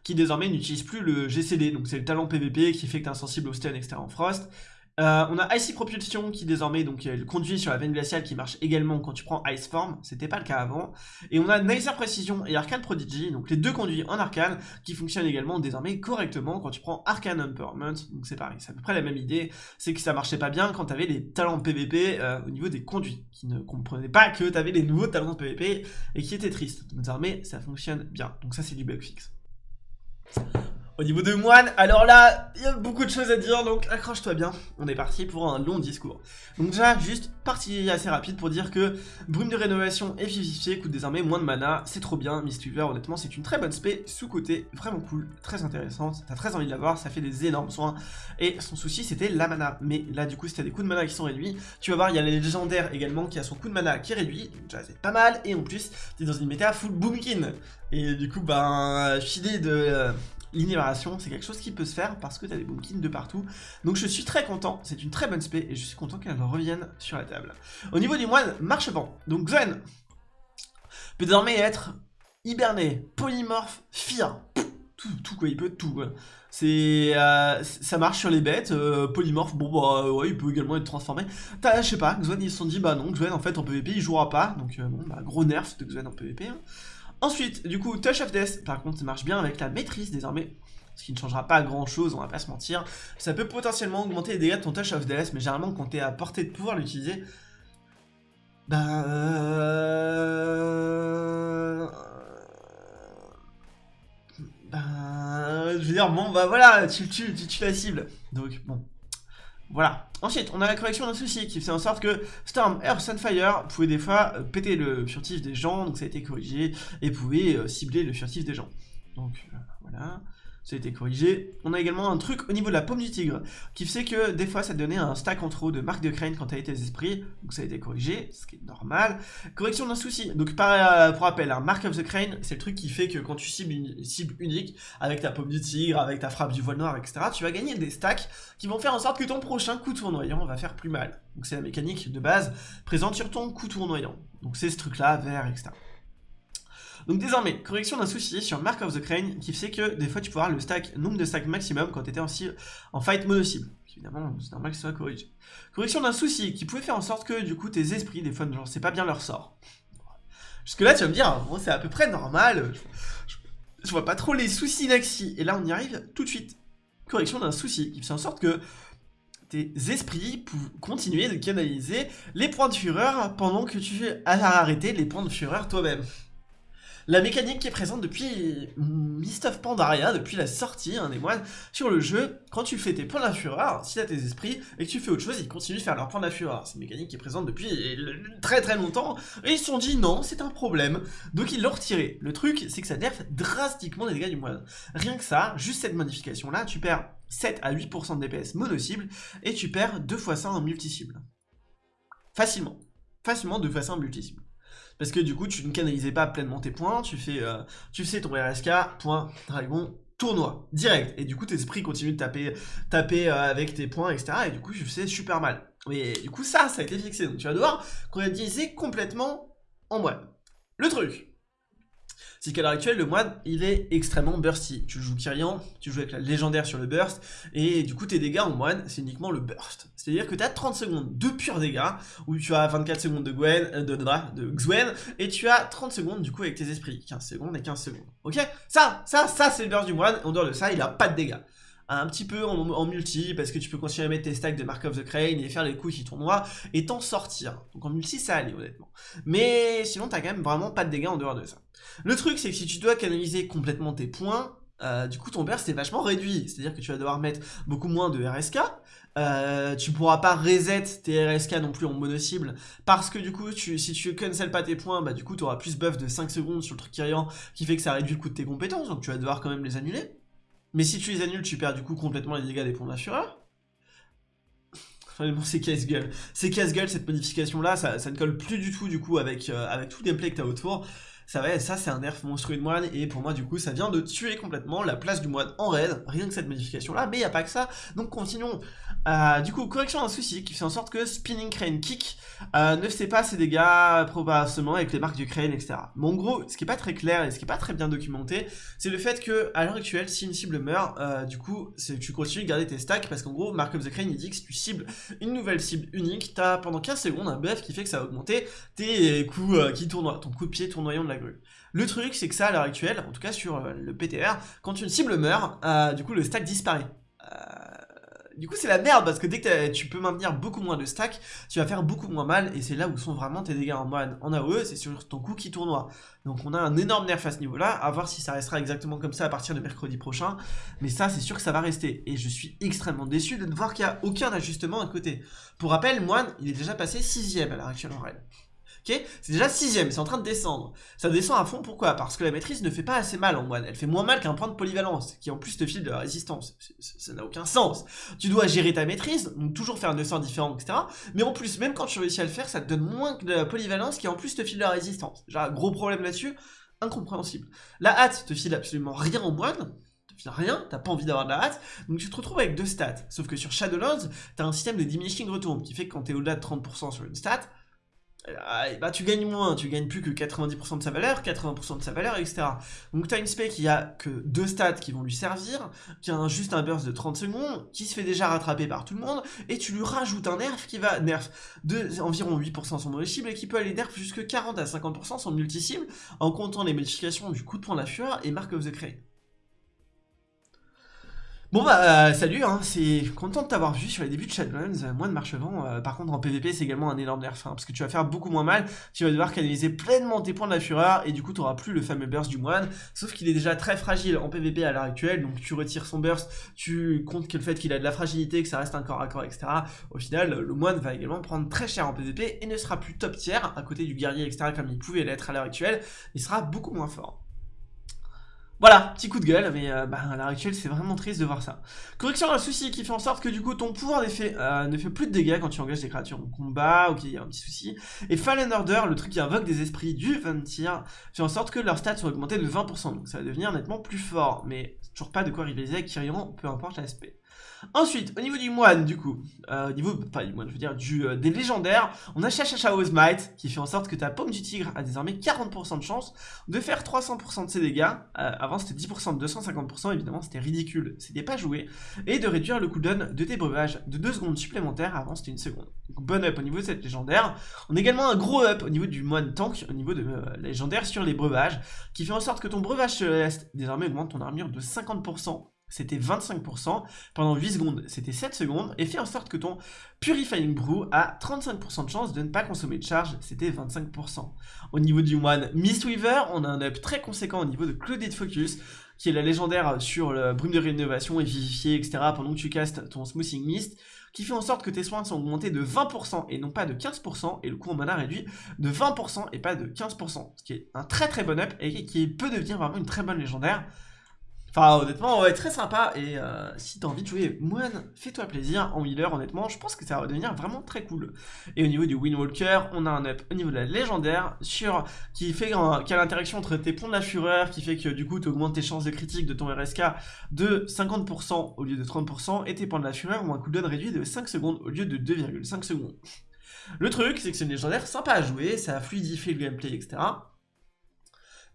Speaker 1: qui désormais n'utilise plus le GCD, donc c'est le talent PVP qui fait que tu insensible au stun, etc. en frost. Euh, on a Icy Propulsion qui désormais donc le conduit sur la veine glaciale qui marche également quand tu prends Ice Form, c'était pas le cas avant. Et on a Nicer Precision et Arcane Prodigy, donc les deux conduits en arcane qui fonctionnent également désormais correctement quand tu prends Arcane Empowerment, donc c'est pareil, c'est à peu près la même idée, c'est que ça marchait pas bien quand t'avais les talents PVP euh, au niveau des conduits, qui ne comprenaient pas que t'avais les nouveaux talents PVP et qui étaient tristes. Désormais ça fonctionne bien, donc ça c'est du bug fixe. Au niveau de moine, alors là, il y a beaucoup de choses à dire, donc accroche-toi bien. On est parti pour un long discours. Donc déjà, juste partie assez rapide pour dire que Brume de rénovation et Vivifié coûte désormais moins de mana, c'est trop bien. Mistweaver, honnêtement, c'est une très bonne spé, sous-côté, vraiment cool, très intéressante. T'as très envie de l'avoir, ça fait des énormes soins. Et son souci, c'était la mana. Mais là, du coup, si t'as des coups de mana qui sont réduits, tu vas voir, il y a les légendaires également qui a son coup de mana qui est réduit, donc déjà c'est pas mal. Et en plus, t'es dans une méta full boomkin. Et du coup, ben, filer de... Euh, l'innovation, c'est quelque chose qui peut se faire parce que tu as des boomkins de partout. Donc je suis très content, c'est une très bonne spé et je suis content qu'elle revienne sur la table. Au niveau du moine, marche-vent. Donc Zen peut désormais être hiberné, polymorphe, fear. Tout, tout, quoi, il peut tout C'est, euh, ça marche sur les bêtes, euh, polymorphe, bon bah ouais, il peut également être transformé. Je sais pas, Xuen ils se sont dit bah non, Xuen en fait en PvP il jouera pas, donc euh, bon bah gros nerf de Xuen en PvP. Ensuite, du coup, Touch of Death, par contre, ça marche bien avec la maîtrise désormais. Ce qui ne changera pas grand chose, on va pas se mentir. Ça peut potentiellement augmenter les dégâts de ton Touch of Death, mais généralement, quand t'es à portée de pouvoir l'utiliser, bah... Euh... Bah... Je veux dire, bon, bah voilà, tu, tu, tu, tu la cible. Donc, bon, voilà. Ensuite, on a la correction d'un souci qui fait en sorte que Storm, Earth, Sunfire pouvait des fois euh, péter le furtif des gens, donc ça a été corrigé, et pouvait euh, cibler le furtif des gens. Donc, euh, voilà. Ça a été corrigé. On a également un truc au niveau de la paume du tigre, qui fait que des fois ça donnait un stack en trop de marque de crane quand tu tes esprits, donc ça a été corrigé, ce qui est normal. Correction d'un souci, donc euh, pour rappel, un mark of the crane, c'est le truc qui fait que quand tu cibles une cible unique, avec ta paume du tigre, avec ta frappe du voile noir, etc., tu vas gagner des stacks qui vont faire en sorte que ton prochain coup tournoyant va faire plus mal. Donc c'est la mécanique de base présente sur ton coup tournoyant. Donc c'est ce truc-là, vert, etc. Donc désormais, correction d'un souci sur Mark of the Crane qui fait que des fois tu peux avoir le stack, nombre de stacks maximum quand tu étais en, fight mono-cible. Évidemment, c'est normal que ce soit corrigé. Correction d'un souci qui pouvait faire en sorte que du coup tes esprits, des fois, genre c'est pas bien leur sort. Jusque là tu vas me dire, bon c'est à peu près normal, je, vois pas trop les soucis d'axi. Et là on y arrive tout de suite. Correction d'un souci qui fait en sorte que tes esprits pour continuer de canaliser les points de fureur pendant que tu as arrêté les points de fureur toi-même. La mécanique qui est présente depuis Mist of Pandaria, depuis la sortie hein, des moines sur le jeu, quand tu fais tes points de fureur, si t'as tes esprits et que tu fais autre chose, ils continuent de faire leurs points de fureur. C'est une mécanique qui est présente depuis très très longtemps, et ils se sont dit non, c'est un problème, donc ils l'ont retiré. Le truc, c'est que ça nerf drastiquement les dégâts du moine. Rien que ça, juste cette modification là, tu perds 7 à 8% de DPS mono-cible, et tu perds 2 fois ça en multi-cible. Facilement. Facilement 2 fois ça en multi-cible. Parce que du coup, tu ne canalisais pas pleinement tes points, tu fais, euh, tu sais ton RSK, point, dragon, tournoi, direct. Et du coup, tes esprits continuent de taper, taper euh, avec tes points, etc. Et du coup, je fais super mal. Mais du coup, ça, ça a été fixé. Donc tu vas devoir canaliser complètement en moine. Le truc, c'est qu'à l'heure actuelle, le moine, il est extrêmement bursty. Tu joues Kyrian, tu joues avec la légendaire sur le burst, et du coup, tes dégâts en moine, c'est uniquement le burst. C'est-à-dire que tu as 30 secondes de purs dégâts, où tu as 24 secondes de Gwen, euh, de, de, de Xwen, et tu as 30 secondes du coup avec tes esprits. 15 secondes et 15 secondes. Ok? Ça, ça, ça, c'est le burst du moine. En dehors de ça, il a pas de dégâts un petit peu en, multi, parce que tu peux continuer à mettre tes stacks de Mark of the Crane et faire les coups qui tournoient, et t'en sortir. Donc en multi, ça allait, honnêtement. Mais sinon, t'as quand même vraiment pas de dégâts en dehors de ça. Le truc, c'est que si tu dois canaliser complètement tes points, euh, du coup ton burst est vachement réduit, c'est-à-dire que tu vas devoir mettre beaucoup moins de RSK, euh, tu pourras pas reset tes RSK non plus en mono-cible, parce que du coup, si tu cancel pas tes points, bah du coup tu auras plus buff de 5 secondes sur le truc Kyrian, qui fait que ça réduit le coût de tes compétences, donc tu vas devoir quand même les annuler. Mais si tu les annules, tu perds du coup complètement les dégâts des points de la fureur. Bon, c'est casse-gueule. C'est casse-gueule cette modification là, ça, ne colle plus du tout du coup avec, euh, avec tout le gameplay que t'as autour ça va, ça c'est un nerf monstrueux de moine, et pour moi du coup ça vient de tuer complètement la place du moine en raid, rien que cette modification là, mais il n'y a pas que ça, donc continuons. Euh, du coup, correction d'un souci qui fait en sorte que Spinning Crane Kick euh, ne fait pas ses dégâts probablement avec les marques du crane, etc. Mais en gros, ce qui est pas très clair et ce qui est pas très bien documenté, c'est le fait que à l'heure actuelle, si une cible meurt, euh, du coup, tu continues de garder tes stacks, parce qu'en gros, Mark of the Crane il dit que si tu cibles une nouvelle cible unique, t'as pendant 15 secondes un buff qui fait que ça va augmenter tes coups qui tournoient, ton coup de pied tournoyant de la le truc, c'est que ça, à l'heure actuelle, en tout cas sur euh, le PTR, quand une cible meurt, euh, du coup, le stack disparaît. Euh, du coup, c'est la merde, parce que dès que tu peux maintenir beaucoup moins de stack, tu vas faire beaucoup moins mal, et c'est là où sont vraiment tes dégâts en moine. En AOE, c'est sur ton coup qui tournoie. Donc on a un énorme nerf à ce niveau-là, à voir si ça restera exactement comme ça à partir de mercredi prochain, mais ça, c'est sûr que ça va rester. Et je suis extrêmement déçu de ne voir qu'il n'y a aucun ajustement à côté. Pour rappel, moine, il est déjà passé 6 à l'heure actuelle en raid. C'est déjà sixième, c'est en train de descendre. Ça descend à fond, pourquoi? Parce que la maîtrise ne fait pas assez mal en moine. Elle fait moins mal qu'un point de polyvalence, qui en plus te file de la résistance. Ça n'a aucun sens. Tu dois gérer ta maîtrise, donc toujours faire deux sorts différents, etc. Mais en plus, même quand tu réussis à le faire, ça te donne moins que de la polyvalence, qui en plus te file de la résistance. Déjà, gros problème là-dessus, incompréhensible. La hâte te file absolument rien en moine, rien, t'as pas envie d'avoir de la hâte, donc tu te retrouves avec deux stats. Sauf que sur Shadowlands, t'as un système de diminishing return qui fait que quand t'es au-delà de 30% sur une stat, bah tu gagnes moins, tu gagnes plus que 90% de sa valeur, 80% de sa valeur, etc. Donc t'as une spec qui a que deux stats qui vont lui servir, qui a juste un burst de 30 secondes, qui se fait déjà rattraper par tout le monde, et tu lui rajoutes un nerf qui va nerf de environ 8% son mauvais cible, et qui peut aller nerf jusque 40 à 50% son multi-cible, en comptant les modifications du coup de point de la fureur et Mark of the. Bon bah euh, salut, hein, c'est content de t'avoir vu sur les débuts de Shadowlands, euh, moins de marche-vent, euh, par contre en PvP c'est également un énorme nerf, hein, parce que tu vas faire beaucoup moins mal, tu vas devoir canaliser pleinement tes points de la fureur, et du coup tu n'auras plus le fameux burst du moine, sauf qu'il est déjà très fragile en PvP à l'heure actuelle, donc tu retires son burst, tu comptes que le fait qu'il a de la fragilité, que ça reste un corps à corps, etc. Au final, le moine va également prendre très cher en PvP, et ne sera plus top tiers, à côté du guerrier, etc. comme il pouvait l'être à l'heure actuelle, il sera beaucoup moins fort. Voilà, petit coup de gueule, mais euh, bah, à l'heure actuelle, c'est vraiment triste de voir ça. Correction un souci qui fait en sorte que du coup, ton pouvoir d'effet euh, ne fait plus de dégâts quand tu engages des créatures en combat, ok, il y a un petit souci. Et Fallen Order, le truc qui invoque des esprits du 20 tiers, fait en sorte que leurs stats sont augmentés de 20%, donc ça va devenir nettement plus fort, mais toujours pas de quoi rivaliser avec Kyrian, peu importe l'aspect. Ensuite, au niveau du moine, du coup, euh, au niveau, pas du moine, je veux dire, du, euh, des légendaires, on a Chachachao's Might, qui fait en sorte que ta paume du tigre a désormais 40% de chance de faire 300% de ses dégâts. Euh, avant, c'était 10% de 250%, évidemment, c'était ridicule, c'était pas joué. Et de réduire le cooldown de tes breuvages de 2 secondes supplémentaires, avant, c'était une seconde. Donc, bon up au niveau de cette légendaire. On a également un gros up au niveau du moine tank, au niveau de la légendaire sur les breuvages, qui fait en sorte que ton breuvage céleste, désormais, augmente ton armure de 50% c'était 25%, pendant 8 secondes, c'était 7 secondes, et fait en sorte que ton Purifying Brew a 35% de chance de ne pas consommer de charge, c'était 25%. Au niveau du moine Mistweaver, on a un up très conséquent au niveau de Clouded Focus, qui est la légendaire sur le brume de rénovation et vivifié, etc. pendant que tu castes ton Smoothing Mist, qui fait en sorte que tes soins sont augmentés de 20% et non pas de 15%, et le coût en mana réduit de 20% et pas de 15%, ce qui est un très très bon up et qui peut devenir vraiment une très bonne légendaire. Enfin, honnêtement, ouais, très sympa. Et euh, si t'as envie de jouer Moine, fais-toi plaisir en healer, honnêtement. Je pense que ça va devenir vraiment très cool. Et au niveau du Windwalker, on a un up au niveau de la légendaire sur qui fait qui a l'interaction entre tes ponts de la fureur, qui fait que du coup, tu augmentes tes chances de critique de ton RSK de 50% au lieu de 30%, et tes points de la fureur ont un cooldown réduit de 5 secondes au lieu de 2,5 secondes. Le truc, c'est que c'est une légendaire sympa à jouer, ça fluidifie le gameplay, etc.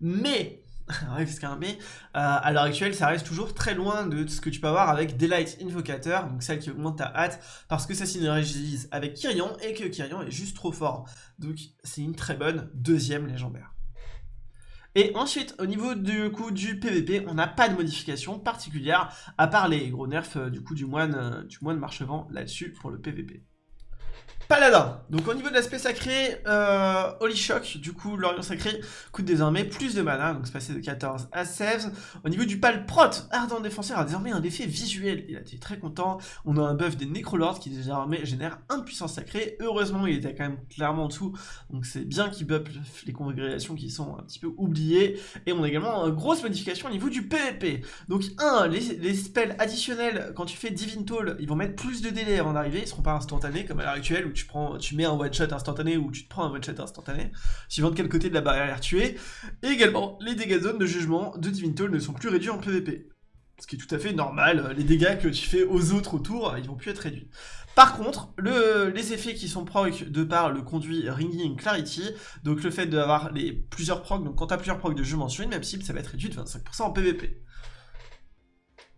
Speaker 1: Mais mais euh, à l'heure actuelle, ça reste toujours très loin de ce que tu peux avoir avec Daylight Invocator, donc celle qui augmente ta hâte, parce que ça synergise avec Kyrian, et que Kyrian est juste trop fort. Donc c'est une très bonne deuxième légendaire. Et ensuite, au niveau du coup du PVP, on n'a pas de modification particulière, à part les gros nerfs euh, du coup du moine, euh, du moine marchevent là-dessus pour le PVP. Paladin. Donc au niveau de l'aspect sacré, euh, Holy Shock, du coup l'Orient Sacré coûte désormais plus de mana, donc c'est passé de 14 à 16. Au niveau du Palprot, Ardent Défenseur a désormais un effet visuel, il a été très content. On a un buff des Necrolords qui désormais génère un puissance sacrée. Heureusement il était quand même clairement en dessous, donc c'est bien qu'il buff les congrégations qui sont un petit peu oubliées. Et on a également une grosse modification au niveau du PvP. Donc un, les, les spells additionnels, quand tu fais Divine Toll, ils vont mettre plus de délai avant d'arriver, ils seront pas instantanés comme à l'heure actuelle où tu prends, tu mets un one shot instantané ou tu te prends un one shot instantané, suivant de quel côté de la barrière tu es. Et également, les dégâts de zone de jugement de Divine Toll ne sont plus réduits en PvP. Ce qui est tout à fait normal, les dégâts que tu fais aux autres autour, ils vont plus être réduits. Par contre, le, les effets qui sont proc de par le conduit Ringing Clarity, donc le fait d'avoir plusieurs procs, donc quand tu as plusieurs procs de jeu sur une même cible, ça va être réduit de 25% en PvP.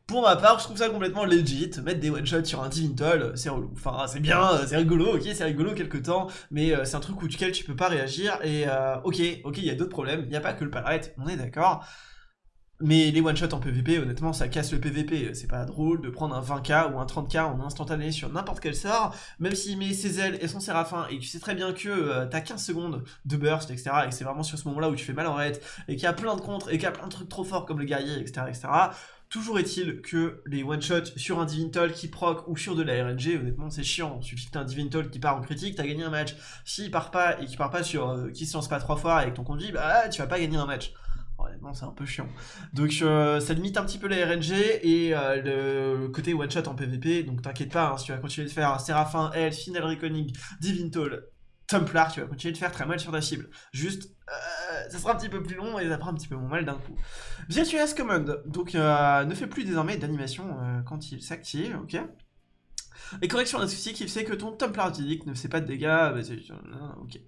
Speaker 1: Pour ma part, je trouve ça complètement legit, mettre des one-shots sur un Divintal, c'est relou. Enfin, c'est bien, euh, c'est rigolo, ok, c'est rigolo quelque temps, mais euh, c'est un truc duquel tu peux pas réagir, et euh, ok, ok, il y a d'autres problèmes, il n'y a pas que le palette, on est d'accord. Mais les one-shots en PvP, honnêtement, ça casse le PvP. C'est pas drôle de prendre un 20k ou un 30k en instantané sur n'importe quel sort, même s'il met ses ailes et son séraphin, et tu sais très bien que t'as 15 secondes de burst, etc., et que c'est vraiment sur ce moment-là où tu fais mal en raid, et qu'il y a plein de contres, et qu'il y a plein de trucs trop forts comme le guerrier, etc., etc., Toujours est-il que les one-shots sur un Divintal qui proc ou sur de la RNG, honnêtement c'est chiant, il suffit que t'aies un Divintal qui part en critique, t'as gagné un match. S'il part pas et qu'il part pas sur, euh, qui se lance pas trois fois avec ton conduit, bah tu vas pas gagner un match. Honnêtement c'est un peu chiant. Donc euh, ça limite un petit peu la RNG et euh, le côté one-shot en PvP, donc t'inquiète pas, hein, si tu vas continuer de faire Séraphin, L, Final Reckoning, Divintal, Templar, tu vas continuer de faire très mal sur ta cible. Juste, euh, ça sera un petit peu plus long et ça fera un petit peu moins mal d'un coup. Virtuous Command, donc euh, ne fait plus désormais d'animation euh, quand il s'active, ok et correction d'un souci qui fait que ton Templar ne fait pas de dégâts, bah, ok.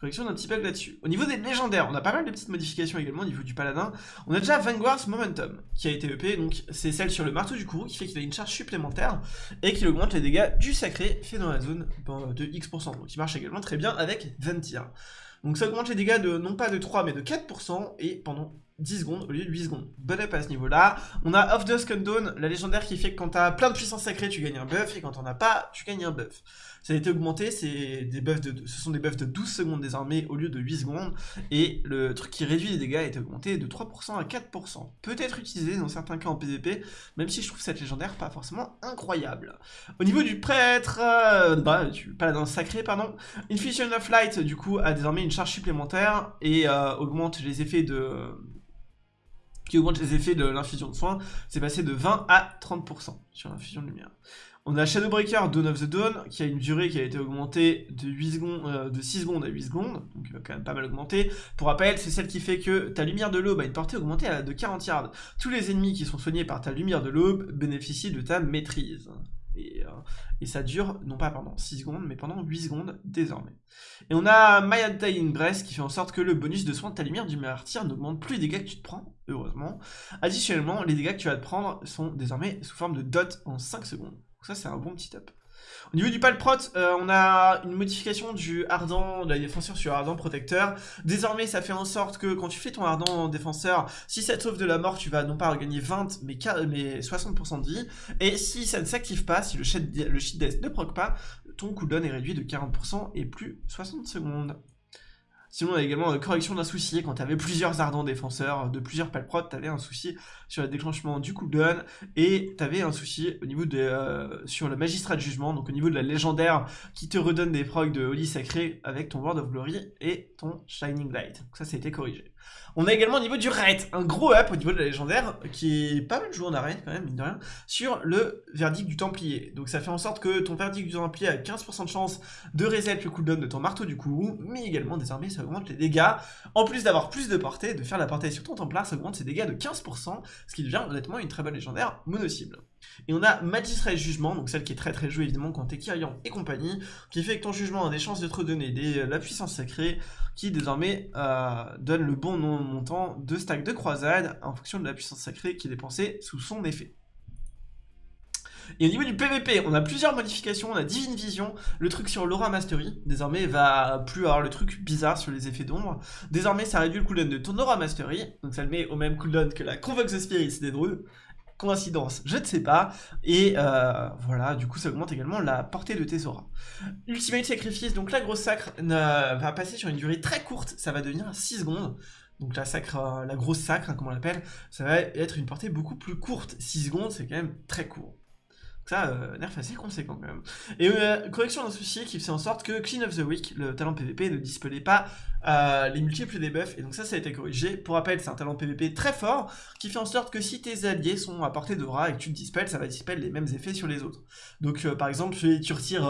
Speaker 1: Correction d'un petit bug là-dessus. Au niveau des légendaires, on a pas mal de petites modifications également au niveau du paladin. On a déjà Vanguard's Momentum qui a été EP, donc c'est celle sur le marteau du courroux qui fait qu'il a une charge supplémentaire et qui augmente les dégâts du sacré fait dans la zone de X%. Donc il marche également très bien avec Ventir. Donc ça augmente les dégâts de non pas de 3 mais de 4% et pendant 10 secondes au lieu de 8 secondes. Bon up à ce niveau-là. On a Off Dusk Dawn, la légendaire qui fait que quand t'as plein de puissance sacrée, tu gagnes un buff, et quand t'en as pas, tu gagnes un buff. Ça a été augmenté, c'est des buffs de, ce sont des buffs de 12 secondes désormais au lieu de 8 secondes, et le truc qui réduit les dégâts été augmenté de 3% à 4%. Peut être utilisé dans certains cas en PvP, même si je trouve cette légendaire pas forcément incroyable. Au niveau du prêtre, euh, bah, du paladin sacré, pardon, Infusion of Light, du coup, a désormais une charge supplémentaire, et euh, augmente les effets de qui augmente les effets de l'infusion de soins, c'est passé de 20 à 30% sur l'infusion de lumière. On a Shadowbreaker Dawn of the Dawn, qui a une durée qui a été augmentée de, 8 secondes, euh, de 6 secondes à 8 secondes, donc euh, quand même pas mal augmenté. Pour rappel, c'est celle qui fait que ta lumière de l'aube a une portée augmentée de 40 yards. Tous les ennemis qui sont soignés par ta lumière de l'aube bénéficient de ta maîtrise. Et, euh, et, ça dure, non pas pendant 6 secondes, mais pendant 8 secondes désormais. Et on a Mayata Ingress qui fait en sorte que le bonus de soin de ta lumière du martyr n'augmente plus les dégâts que tu te prends, heureusement. Additionnellement, les dégâts que tu vas te prendre sont désormais sous forme de dot en 5 secondes ça, c'est un bon petit up. Au niveau du palprot, euh, on a une modification du ardent, de la défenseur sur ardent protecteur. Désormais, ça fait en sorte que quand tu fais ton ardent défenseur, si ça te sauve de la mort, tu vas non pas gagner 20, mais, mais 60% de vie. Et si ça ne s'active pas, si le sheet, le death ne proc pas, ton cooldown est réduit de 40% et plus 60 secondes. Sinon, on a également une correction d'un souci. Quand tu avais plusieurs ardents défenseurs de plusieurs palprods, tu avais un souci sur le déclenchement du cooldown et tu avais un souci au niveau de, euh, sur le magistrat de jugement, donc au niveau de la légendaire qui te redonne des procs de Holy Sacré avec ton Word of Glory et ton Shining Light. Donc ça, ça a été corrigé. On a également au niveau du raid, un gros up au niveau de la légendaire, qui est pas mal joué en arène quand même, mine de rien, sur le verdict du Templier. Donc ça fait en sorte que ton verdict du Templier a 15% de chance de reset le cooldown de ton marteau du coup, mais également désormais ça augmente les dégâts. En plus d'avoir plus de portée, de faire la portée sur ton Templar, ça augmente ses dégâts de 15%, ce qui devient honnêtement une très bonne légendaire mono-cible. Et on a Magistrat Jugement, donc celle qui est très très jouée évidemment quand t'es Kyrian et compagnie, qui fait que ton jugement a des chances de te redonner des, la puissance sacrée, qui désormais euh, donne le bon montant de stack de croisade en fonction de la puissance sacrée qui est dépensée sous son effet. Et au niveau du PVP, on a plusieurs modifications, on a Divine Vision, le truc sur l'Aura Mastery, désormais va plus avoir le truc bizarre sur les effets d'ombre. Désormais ça réduit le cooldown de ton Aura Mastery, donc ça le met au même cooldown que la Convoke the Spirits des druides. Coïncidence, je ne sais pas. Et euh, voilà, du coup ça augmente également la portée de tes auras. Ultimate Sacrifice, donc la grosse sacre va passer sur une durée très courte, ça va devenir 6 secondes. Donc la sacre, euh, la grosse sacre, hein, comme on l'appelle, ça va être une portée beaucoup plus courte. 6 secondes, c'est quand même très court. Ça, euh, nerf assez conséquent quand même. Et euh, correction d'un souci qui fait en sorte que Clean of the Week, le talent PVP, ne dispelait pas euh, les multiples debuffs, et donc ça, ça a été corrigé. Pour rappel, c'est un talent PVP très fort, qui fait en sorte que si tes alliés sont à portée d'aura et que tu te dispelles, ça va dispel les mêmes effets sur les autres. Donc par exemple, tu retires...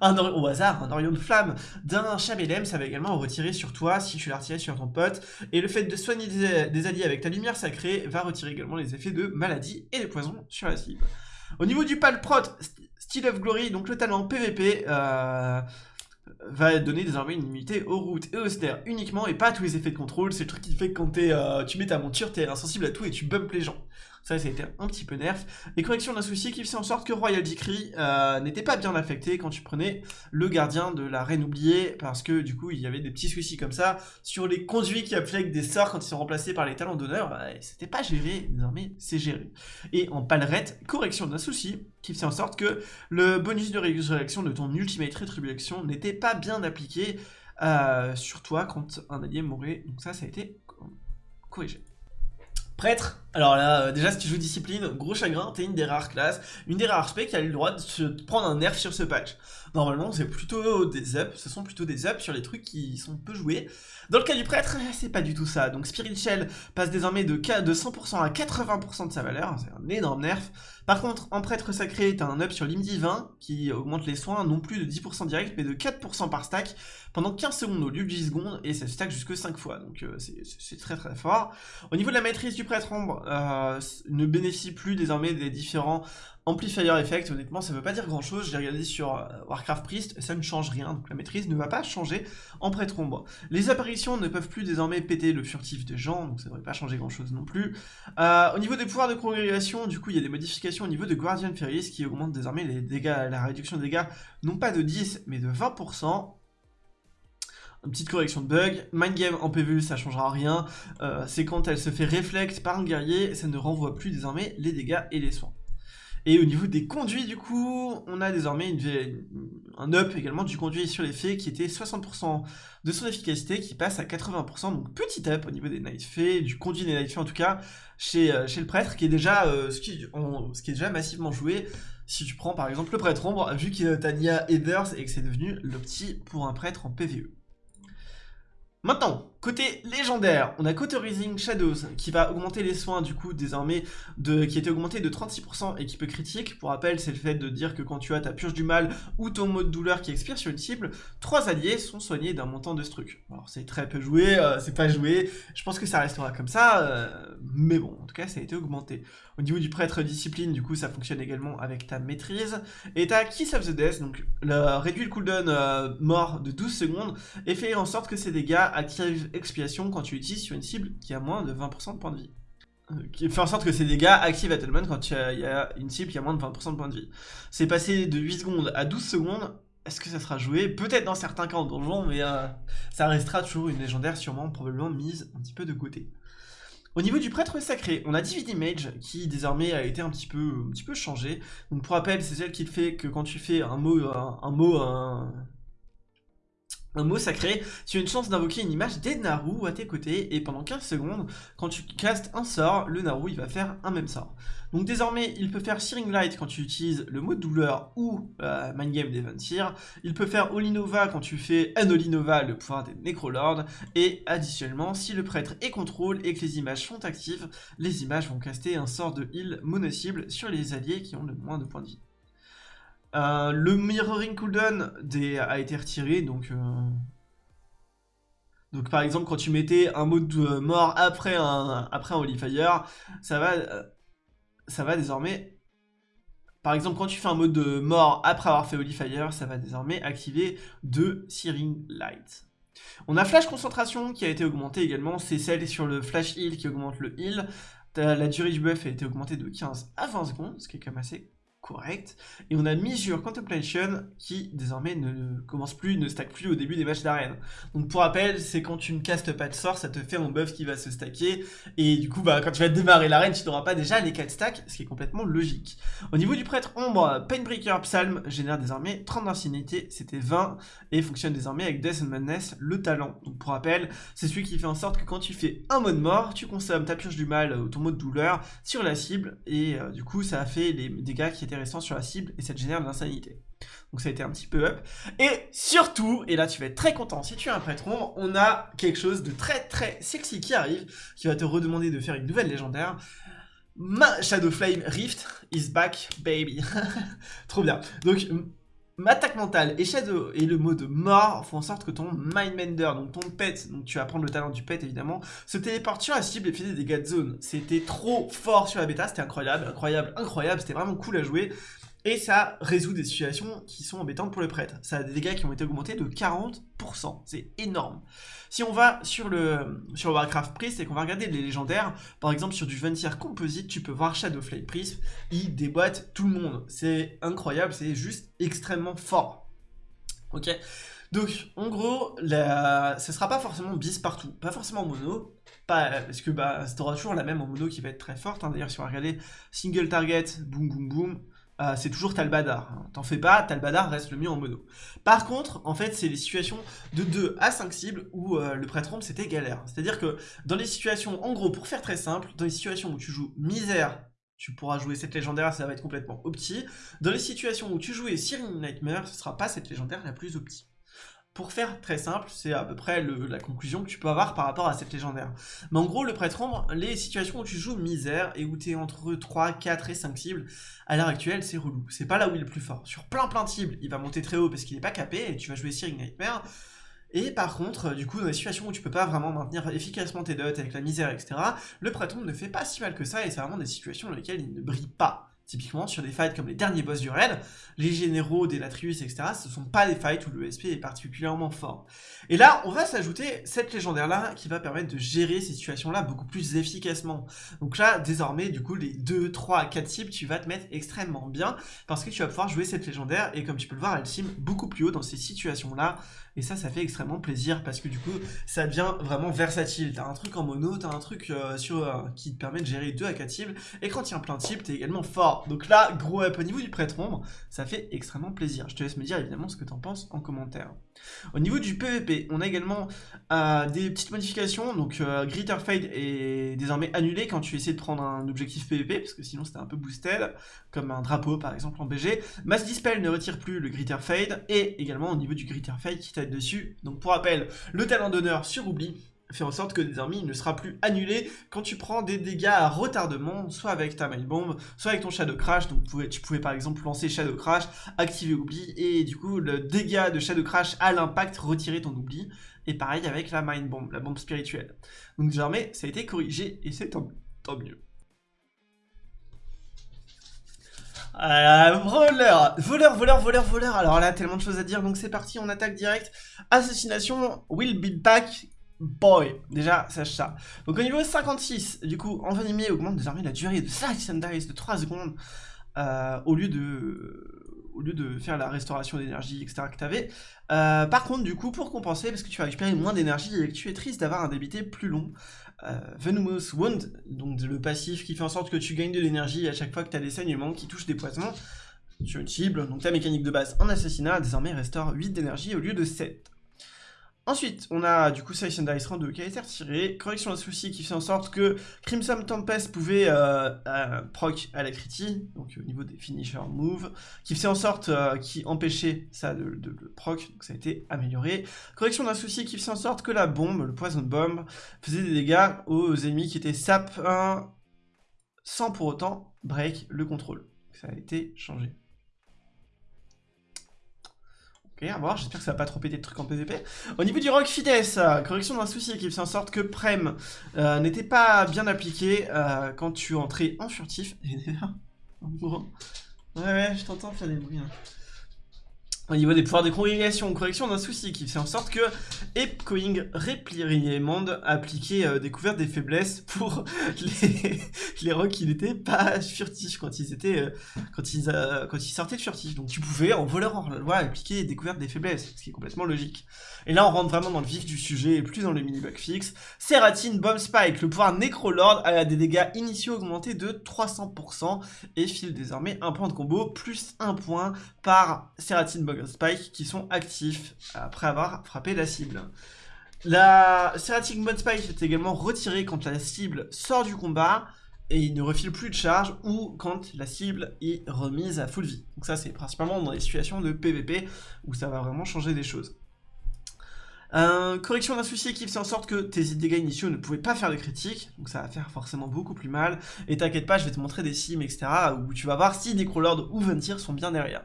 Speaker 1: un au hasard, un Orion de flamme d'un Chabelem, ça va également retirer sur toi si tu l'as retiré sur ton pote. Et le fait de soigner des, alliés avec ta lumière sacrée va retirer également les effets de maladie et de poison sur la cible. Au niveau du palprot, Steel of Glory, donc le talent PVP, euh, va donner désormais une immunité aux routes et aux stairs uniquement et pas à tous les effets de contrôle. C'est le truc qui fait que quand euh, tu mets ta monture, t'es insensible à tout et tu bumps les gens. Ça, a été un petit peu nerf. Et correction d'un souci qui fait en sorte que Royal Decree euh, n'était pas bien affecté quand tu prenais le gardien de la reine oubliée, parce que du coup, il y avait des petits soucis comme ça sur les conduits qui appliquent des sorts quand ils sont remplacés par les talents d'honneur. Bah, c'était pas géré, désormais, c'est géré. Et en palerette, correction d'un souci qui fait en sorte que le bonus de résurrection de ton Ultimate Retribution n'était pas bien appliqué euh, sur toi quand un allié mourait. Donc ça, ça a été corrigé. Prêtre, alors là, euh, déjà si tu joues discipline, gros chagrin, t'es une des rares classes, une des rares spec qui a le droit de prendre un nerf sur ce patch. Normalement, c'est plutôt des ups, ce sont plutôt des ups sur les trucs qui sont peu joués. Dans le cas du prêtre, c'est pas du tout ça. Donc Spirit Shell passe désormais de, de 100% à 80% de sa valeur, c'est un énorme nerf. Par contre, en prêtre sacré, t'as un up sur l'hymne divin qui augmente les soins non plus de 10% direct, mais de 4% par stack pendant 15 secondes au lieu de 10 secondes, et ça stack jusque 5 fois, donc euh, c'est très très fort. Au niveau de la maîtrise du prêtre ombre, euh, ne bénéficie plus désormais des différents Amplifier Effect, honnêtement, ça veut pas dire grand chose. J'ai regardé sur euh, Warcraft Priest, ça ne change rien, donc la maîtrise ne va pas changer en prêtre ombre. Les apparitions ne peuvent plus désormais péter le furtif des gens, donc ça ne devrait pas changer grand chose non plus. Euh, au niveau des pouvoirs de congrégation, du coup, il y a des modifications au niveau de Guardian Ferris qui augmentent désormais les dégâts, la réduction des dégâts, non pas de 10, mais de 20%. Une petite correction de bug. Mind Game en PvE, ça changera rien. Euh, c'est quand elle se fait reflect par un guerrier, ça ne renvoie plus désormais les dégâts et les soins. Et au niveau des conduits, du coup, on a désormais un up également du conduit sur les fées qui était 60% de son efficacité qui passe à 80%, donc petit up au niveau des Night Fées, du conduit des Night Fées en tout cas, chez, euh, le prêtre, qui est déjà euh, qui, est déjà massivement joué. Si tu prends par exemple le prêtre ombre, vu qu'il a Nia Heathers et que c'est devenu l'opti pour un prêtre en PvE. Maintenant, Côté légendaire, on a Cauterizing Shadows qui va augmenter les soins du coup désormais de, qui était augmenté de 36% et qui peut critique. Pour rappel, c'est le fait de dire que quand tu as ta purge du mal ou ton mot de douleur qui expire sur une cible, trois alliés sont soignés d'un montant de struc. Alors c'est très peu joué, euh, c'est pas joué, je pense que ça restera comme ça, euh, mais bon, en tout cas ça a été augmenté. Au niveau du prêtre discipline, du coup ça fonctionne également avec ta maîtrise. Et t'as Kiss of the Death, donc le, réduit le cooldown euh, mort de 12 secondes et fait en sorte que ces dégâts activent expiation quand tu utilises sur une cible qui a moins de 20% de points de vie. Euh, qui fait en sorte que ces dégâts activent Battlement quand il y a une cible qui a moins de 20% de points de vie. C'est passé de 8 secondes à 12 secondes. Est-ce que ça sera joué? Peut-être dans certains cas en donjon, mais euh, ça restera toujours une légendaire sûrement probablement mise un petit peu de côté. Au niveau du prêtre sacré, on a Divid Image qui désormais a été un petit peu, un petit peu changé. Donc pour rappel, c'est celle qui fait que quand tu fais un mot, un mot, un, un mot sacré, tu as une chance d'invoquer une image des Naru à tes côtés, et pendant 15 secondes, quand tu castes un sort, le Naru il va faire un même sort. Donc désormais, il peut faire Searing Light quand tu utilises le mot de douleur ou euh, Mind Game d'Eventir, il peut faire Olinova quand tu fais un Olinova, le pouvoir des Necrolords, et additionnellement, si le prêtre est contrôle et que les images sont actives, les images vont caster un sort de heal mono-cible sur les alliés qui ont le moins de points de vie. Euh, le mirroring cooldown a été retiré, donc... Euh, donc par exemple, quand tu mettais un mode de mort après un, Holy Fire, ça va, euh, ça va désormais... Par exemple, quand tu fais un mode de mort après avoir fait Holy Fire, ça va désormais activer de Searing Light. On a Flash Concentration qui a été augmenté également, c'est celle sur le Flash Heal qui augmente le heal. La durée du buff a été augmentée de 15 à 20 secondes, ce qui est quand même assez correct. Et on a Measure Contemplation qui désormais ne commence plus, ne stack plus au début des matchs d'arène. Donc pour rappel, c'est quand tu ne castes pas de sort, ça te fait un buff qui va se stacker. Et du coup, bah, quand tu vas démarrer l'arène, tu n'auras pas déjà les 4 stacks, ce qui est complètement logique. Au niveau du prêtre ombre, Painbreaker Psalm génère désormais 30 d'ancienneté, c'était 20, et fonctionne désormais avec Death and Madness, le talent. Donc pour rappel, c'est celui qui fait en sorte que quand tu fais un mode mort, tu consommes ta purge du mal ou ton mode douleur sur la cible, et euh, du coup ça a fait les dégâts qui sur la cible et ça génère de l'insanité. Donc ça a été un petit peu up. Et surtout, et là tu vas être très content si tu es un prêtron, on a quelque chose de très très sexy qui arrive, qui va te redemander de faire une nouvelle légendaire. Ma Shadow Flame Rift is back, baby. Trop bien. Donc, attaque mentale et Shadow et le mode mort font en sorte que ton Mindmender, donc ton pet, donc tu vas prendre le talent du pet évidemment, se téléporte sur la cible et fait des dégâts de zone. C'était trop fort sur la bêta, c'était incroyable, incroyable, incroyable, c'était vraiment cool à jouer. Et ça résout des situations qui sont embêtantes pour le prêtre. Ça a des dégâts qui ont été augmentés de 40%. C'est énorme. Si on va sur le, sur Warcraft Priest et qu'on va regarder les légendaires, par exemple sur du Ventier Composite, tu peux voir Shadowflame Priest, il déboîte tout le monde. C'est incroyable, c'est juste extrêmement fort. Ok donc, en gros, la... ce sera pas forcément bis partout, pas forcément mono, parce que bah, aura toujours la même en mono qui va être très forte. Hein. D'ailleurs, si on va regarder single target, boum boum boum, euh, c'est toujours Talbadar. T'en fais pas, Talbadar reste le mieux en mono. Par contre, en fait, c'est les situations de 2 à 5 cibles où euh, le prêtre ombre c'était galère. C'est-à-dire que dans les situations, en gros, pour faire très simple, dans les situations où tu joues misère, tu pourras jouer cette légendaire, ça va être complètement opti. Dans les situations où tu jouais Searing Nightmare, ce sera pas cette légendaire la plus opti. Pour faire très simple, c'est à peu près la conclusion que tu peux avoir par rapport à cette légendaire. Mais en gros, le prêtre ombre, les situations où tu joues misère et où tu es entre 3, 4 et 5 cibles, à l'heure actuelle, c'est relou. C'est pas là où il est le plus fort. Sur plein plein de cibles, il va monter très haut parce qu'il n'est pas capé et tu vas jouer Searing Nightmare. Et par contre, du coup, dans les situations où tu peux pas vraiment maintenir efficacement tes dots avec la misère, etc., le prêtre ombre ne fait pas si mal que ça et c'est vraiment des situations dans lesquelles il ne brille pas. Typiquement, sur des fights comme les derniers boss du raid, les généraux, des Latrius, etc., ce sont pas des fights où le SP est particulièrement fort. Et là, on va s'ajouter cette légendaire-là qui va permettre de gérer ces situations-là beaucoup plus efficacement. Donc là, désormais, du coup, les 2, 3, 4 cibles, tu vas te mettre extrêmement bien parce que tu vas pouvoir jouer cette légendaire et comme tu peux le voir, elle sim beaucoup plus haut dans ces situations-là et ça, ça fait extrêmement plaisir parce que du coup, ça devient vraiment versatile. T'as un truc en mono, t'as un truc euh, sur, euh, qui te permet de gérer 2 à 4 cibles. Et quand il y a plein de cibles, t'es également fort. Donc là, gros up au niveau du prêtre ombre, ça fait extrêmement plaisir. Je te laisse me dire évidemment ce que t'en penses en commentaire. Au niveau du PVP, on a également euh, des petites modifications. Donc Gritter Fade est désormais annulé quand tu essaies de prendre un objectif PVP, parce que sinon c'était un peu boosted, comme un drapeau par exemple en BG. Mass Dispel ne retire plus le Gritter Fade, et également au niveau du Gritter Fade qui dessus. Donc pour rappel, le talent d'honneur sur Oubli, fait en sorte que désormais il ne sera plus annulé quand tu prends des dégâts à retardement, soit avec ta Mind Bomb, soit avec ton Shadow Crash. Donc tu pouvais par exemple lancer Shadow Crash, activer Oubli, et du coup le dégât de Shadow Crash à l'impact retirer ton Oubli. Et pareil avec la Mind Bomb, la bombe spirituelle. Donc désormais ça a été corrigé et c'est tant, mieux. Euh, voleur, voleur, voleur, voleur, voleur. Alors là, tellement de choses à dire, donc c'est parti, on attaque direct. Assassination will be back Boy, déjà, sache ça. Donc au niveau 56, du coup, envenimé augmente désormais la durée de and Dice de 3 secondes euh, au, lieu de, au lieu de faire la restauration d'énergie, etc. que tu avais. Euh, par contre, du coup, pour compenser, parce que tu vas récupérer moins d'énergie et que tu es triste d'avoir un débité plus long, euh, Venomous Wound, donc le passif qui fait en sorte que tu gagnes de l'énergie à chaque fois que tu as des saignements qui touchent des poisons sur une cible, donc ta mécanique de base en assassinat désormais restaure 8 d'énergie au lieu de 7. Ensuite, on a du coup Slice and Dice 2 qui a été retiré, correction d'un souci qui fait en sorte que Crimson Tempest pouvait euh, euh, proc à la critique, donc au niveau des finisher move, qui fait en sorte euh, qui empêchait ça de, le proc, donc ça a été amélioré. Correction d'un souci qui fait en sorte que la bombe, le poison bomb, faisait des dégâts aux ennemis qui étaient sap 1 sans pour autant break le contrôle. Ça a été changé. Ok, à voir, j'espère que ça va pas trop péter de trucs en PvP. Au niveau du rock fitness, euh, correction d'un souci qui fait en sorte que Prem euh, n'était pas bien appliqué euh, quand tu entrais en furtif. ouais, ouais, je t'entends faire des bruits. Hein. Au niveau des pouvoirs de congrégation, correction d'un souci qui fait en sorte que Epcoing Reprimand appliquait euh, découvert des faiblesses pour les, rocks qui n'étaient pas furtifs quand ils étaient euh, quand ils euh, quand ils sortaient de furtifs. Donc tu pouvais en voleur en loi appliquer découverte des faiblesses, ce qui est complètement logique. Et là on rentre vraiment dans le vif du sujet et plus dans le mini bug fixe. Seratine Bomb Spike, le pouvoir Necrolord a des dégâts initiaux augmentés de 300% et file désormais un point de combo plus un point par Seratine Bomb Spike qui sont actifs après avoir frappé la cible. La Serratic Mod Spike est également retirée quand la cible sort du combat et il ne refile plus de charge ou quand la cible est remise à full vie. Donc ça c'est principalement dans les situations de PVP où ça va vraiment changer des choses. correction d'un souci qui fait en sorte que tes dégâts initiaux ne pouvaient pas faire de critiques, donc ça va faire forcément beaucoup plus mal. Et t'inquiète pas, je vais te montrer des sims, etc. où tu vas voir si Necrolord ou Ventir sont bien derrière.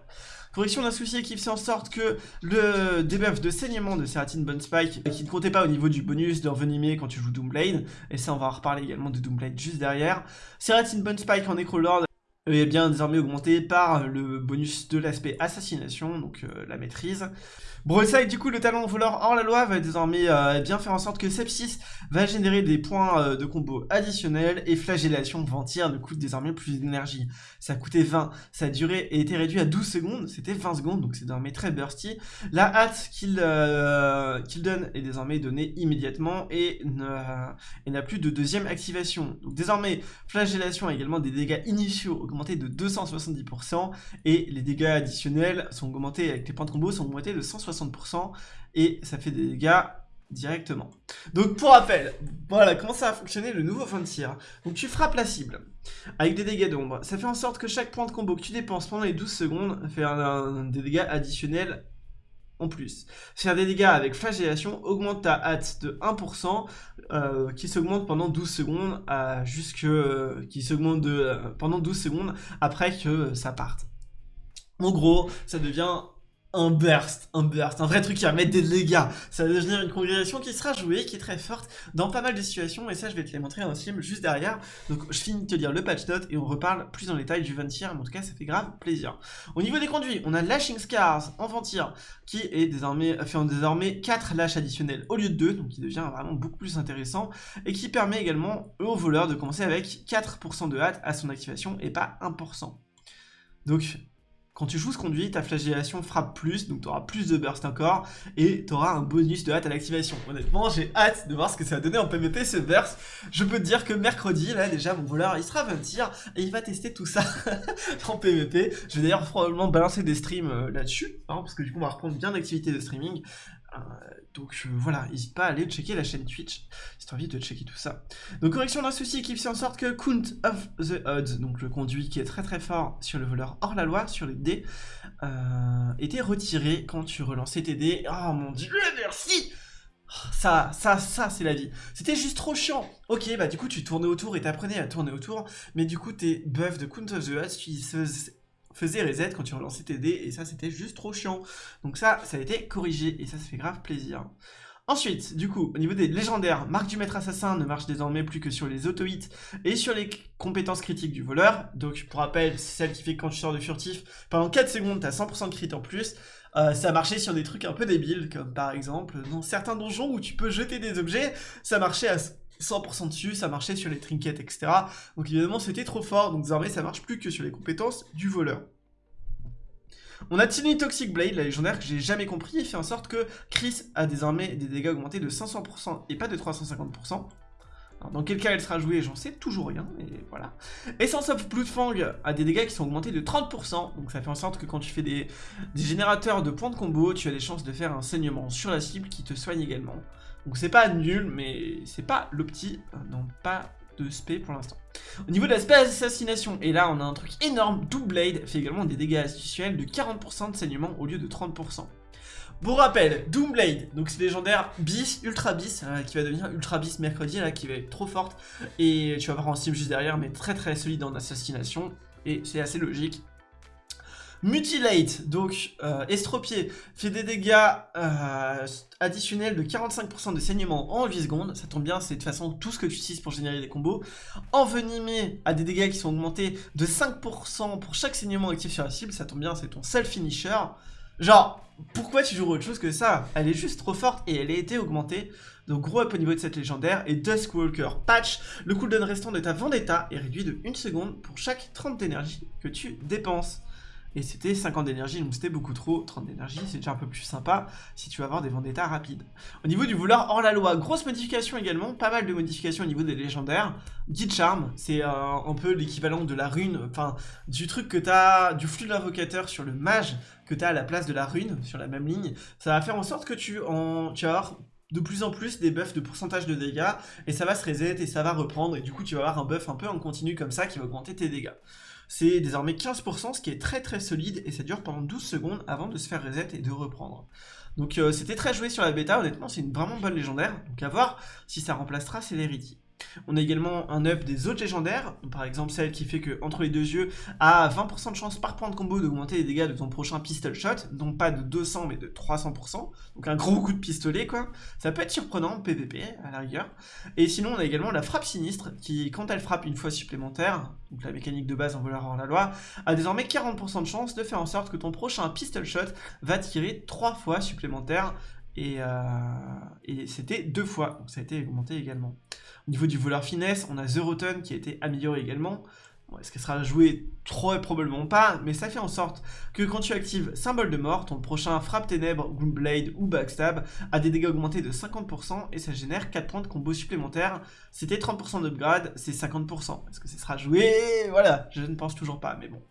Speaker 1: Correction d'un souci qui fait en sorte que le debuff de saignement de Seratine Bone Spike, qui ne comptait pas au niveau du bonus d'envenimer quand tu joues Doomblade, et ça on va en reparler également de Doomblade juste derrière, Seratine Bone Spike en Necrolord est bien désormais augmenté par le bonus de l'aspect assassination, donc euh, la maîtrise. Broadside, du coup, le talent voleur hors la loi va désormais euh, bien faire en sorte que Sepsis va générer des points euh, de combo additionnels et Flagellation Ventir ne coûte désormais plus d'énergie. Ça coûtait 20, sa durée été réduite à 12 secondes, c'était 20 secondes, donc c'est désormais très bursty. La hâte qu'il qu'il donne est désormais donnée immédiatement et n'a plus de deuxième activation. Donc désormais, Flagellation a également des dégâts initiaux augmentés de 270% et les dégâts additionnels sont augmentés avec les points de combo sont augmentés de 160% et ça fait des dégâts directement. Donc pour rappel, voilà comment ça va fonctionner le nouveau fin de tir. Donc tu frappes la cible avec des dégâts d'ombre. Ça fait en sorte que chaque point de combo que tu dépenses pendant les 12 secondes fait un, des dégâts additionnels en plus. Faire des dégâts avec flagellation augmente ta hâte de 1% euh, qui s'augmente pendant 12 secondes à jusque qui s'augmente de euh, pendant 12 secondes après que ça parte. En gros, ça devient un burst, un burst, un vrai truc qui va mettre des dégâts. Ça va devenir une congrégation qui sera jouée, qui est très forte dans pas mal de situations, et ça je vais te les montrer dans film juste derrière. Donc je finis de te dire le patch note et on reparle plus en détail du Ventir, mais en tout cas ça fait grave plaisir. Au niveau des conduits, on a Lashing Scars en Ventir, qui est désormais, fait en désormais 4 lâches additionnels au lieu de 2, donc qui devient vraiment beaucoup plus intéressant, et qui permet également au voleur de commencer avec 4% de hâte à son activation et pas 1%. Donc quand tu joues ce conduit, ta flagellation frappe plus, donc tu plus de burst encore, et tu auras un bonus de hâte à l'activation. Honnêtement, j'ai hâte de voir ce que ça va donner en PvP ce burst. Je peux te dire que mercredi, là déjà, mon voleur, il sera 20 tirs, et il va tester tout ça en PvP. Je vais d'ailleurs probablement balancer des streams euh, là-dessus, hein, parce que du coup, on va reprendre bien d'activité de streaming. Euh, donc euh, voilà, n'hésite pas à aller checker la chaîne Twitch si as envie de checker tout ça. Donc correction d'un souci qui fait en sorte que Count of the Odds, donc le conduit qui est très très fort sur le voleur hors la loi, sur les dés, euh, était retiré quand tu relançais tes dés. Oh mon dieu, merci Ça, ça, ça, c'est la vie. C'était juste trop chiant. Ok, bah du coup, tu tournais autour et t'apprenais à tourner autour, mais du coup, tes buffs de Count of the Huts, tu faisais reset quand tu relançais tes dés, et ça, c'était juste trop chiant. Donc ça, ça a été corrigé, et ça, ça fait grave plaisir. Ensuite, du coup, au niveau des légendaires, marque du maître assassin ne marche désormais plus que sur les auto-hits et sur les compétences critiques du voleur. Donc, pour rappel, c'est celle qui fait que quand tu sors de furtif, pendant 4 secondes, t'as 100% de crit en plus. Euh, ça marchait sur des trucs un peu débiles, comme par exemple, dans certains donjons où tu peux jeter des objets, ça marchait à 100% dessus, ça marchait sur les trinkets, etc. Donc évidemment, c'était trop fort, donc désormais, ça marche plus que sur les compétences du voleur. On a Tiny Toxic Blade, la légendaire que j'ai jamais compris, et fait en sorte que Chris a désormais des dégâts augmentés de 500% et pas de 350%. dans quel cas elle sera jouée, j'en sais toujours rien, mais voilà. Essence of Bloodfang a des dégâts qui sont augmentés de 30%, donc ça fait en sorte que quand tu fais des, des générateurs de points de combo, tu as des chances de faire un saignement sur la cible qui te soigne également. Donc c'est pas nul, mais c'est pas l'opti, euh, non pas de spé pour l'instant. Au niveau de l'aspect assassination, et là on a un truc énorme, Doomblade fait également des dégâts institutionnels de 40% de saignement au lieu de 30%. Pour rappel, Doomblade, donc c'est légendaire bis, ultra bis, euh, qui va devenir ultra bis mercredi, là, qui va être trop forte, et tu vas voir en sim juste derrière, mais très très solide en assassination, et c'est assez logique, Mutilate, donc euh, estropié, fait des dégâts euh, additionnels de 45% de saignement en 8 secondes. Ça tombe bien, c'est de toute façon tout ce que tu utilises pour générer des combos. Envenimé a des dégâts qui sont augmentés de 5% pour chaque saignement actif sur la cible. Ça tombe bien, c'est ton self finisher. Genre, pourquoi tu joues autre chose que ça? Elle est juste trop forte et elle a été augmentée. Donc gros up au niveau de cette légendaire. Et Duskwalker Patch, le cooldown restant de ta Vendetta est réduit de 1 seconde pour chaque 30 d'énergie que tu dépenses. Et c'était 50 d'énergie, donc c'était beaucoup trop. 30 d'énergie, c'est déjà un peu plus sympa si tu vas avoir des vendettas rapides. Au niveau du voleur hors la loi, grosse modification également, pas mal de modifications au niveau des légendaires. Guide Charm, c'est euh, un peu l'équivalent de la rune, enfin du truc que t'as, du flux de l'invocateur sur le mage que t'as à la place de la rune, sur la même ligne. Ça va faire en sorte que tu, en, tu de plus en plus des buffs de pourcentage de dégâts et ça va se reset et ça va reprendre et du coup tu vas avoir un buff un peu en continu comme ça qui va augmenter tes dégâts. C'est désormais 15%, ce qui est très très solide, et ça dure pendant 12 secondes avant de se faire reset et de reprendre. Donc euh, c'était très joué sur la bêta, honnêtement c'est une vraiment bonne légendaire, donc à voir si ça remplacera Celerity. On a également un up des autres légendaires, par exemple celle qui fait que entre les deux yeux a 20% de chance par point de combo d'augmenter les dégâts de ton prochain pistol shot, non pas de 200 mais de 300%, donc un gros coup de pistolet quoi. Ça peut être surprenant PVP à la rigueur. Et sinon on a également la frappe sinistre qui quand elle frappe une fois supplémentaire, donc la mécanique de base en voleur hors la loi, a désormais 40% de chance de faire en sorte que ton prochain pistol shot va tirer 3 fois supplémentaire et, euh, et c'était deux fois, donc ça a été augmenté également. Au niveau du voleur finesse, on a The Rotten qui a été amélioré également. Est-ce qu'elle sera jouée Trop probablement pas, mais ça fait en sorte que quand tu actives Symbole de mort, ton prochain Frappe Ténèbres, Gloomblade ou Backstab a des dégâts augmentés de 50% et ça génère 4 points de combo supplémentaires. C'était 30% d'upgrade, c'est 50%. Est-ce que ça sera joué? Voilà, je ne pense toujours pas, mais bon.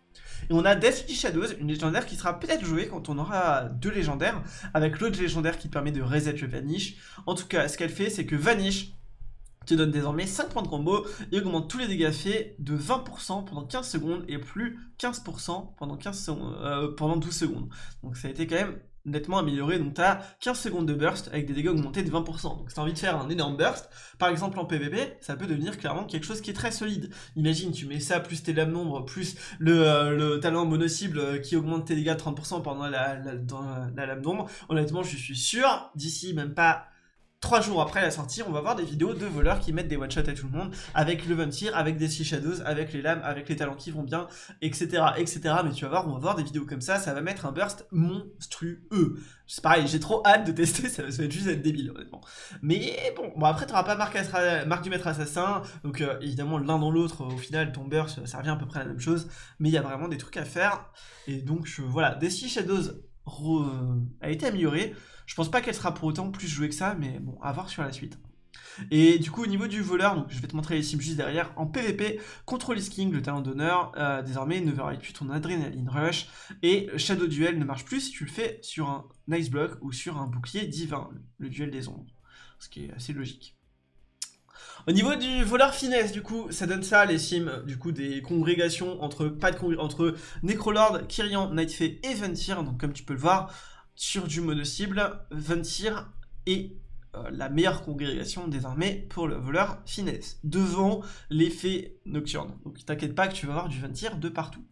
Speaker 1: Et on a Deathly Shadows, une légendaire qui sera peut-être jouée quand on aura deux légendaires, avec l'autre légendaire qui permet de reset le Vanish. En tout cas, ce qu'elle fait, c'est que Vanish te donne désormais 5 points de combo et augmente tous les dégâts faits de 20% pendant 15 secondes et plus 15% pendant, 15 euh, pendant 12 secondes. Donc ça a été quand même nettement amélioré, donc tu as 15 secondes de burst avec des dégâts augmentés de 20%. Donc si tu envie de faire un énorme burst, par exemple en PvP, ça peut devenir clairement quelque chose qui est très solide. Imagine, tu mets ça plus tes lames nombre, plus le, euh, le talent mono-cible euh, qui augmente tes dégâts de 30% pendant la, la, la lame d'ombre. Honnêtement, je suis sûr, d'ici même pas Trois jours après la sortie, on va voir des vidéos de voleurs qui mettent des one-shots à tout le monde, avec le Ventir, avec des Sea Shadows, avec les lames, avec les talents qui vont bien, etc., etc. Mais tu vas voir, on va voir des vidéos comme ça, ça va mettre un burst monstrueux. C'est pareil, j'ai trop hâte de tester, ça va être juste être débile, honnêtement. Mais bon, bon après, t'auras pas marque, du maître assassin, donc euh, évidemment, l'un dans l'autre, au final, ton burst, ça revient à peu près à la même chose, mais il y a vraiment des trucs à faire. Et donc, voilà, des Sea Shadows a été amélioré. Je pense pas qu'elle sera pour autant plus jouée que ça, mais bon, à voir sur la suite. Et du coup, au niveau du voleur, je vais te montrer les sims juste derrière, en PvP, Control is King, le talent d'honneur, euh, désormais ne verra plus ton adrénaline rush, et Shadow Duel ne marche plus si tu le fais sur un Nice Block ou sur un bouclier divin, le duel des ombres, ce qui est assez logique. Au niveau du voleur finesse, du coup, ça donne ça, les sims, du coup, des congrégations entre, pas de entre Necrolord, Kyrian, Nightfay et Ventir, donc comme tu peux le voir, sur du mono cible, Ventir et euh, la meilleure congrégation désormais pour le voleur finesse, devant l'effet nocturne. Donc t'inquiète pas que tu vas avoir du 20 tir de partout.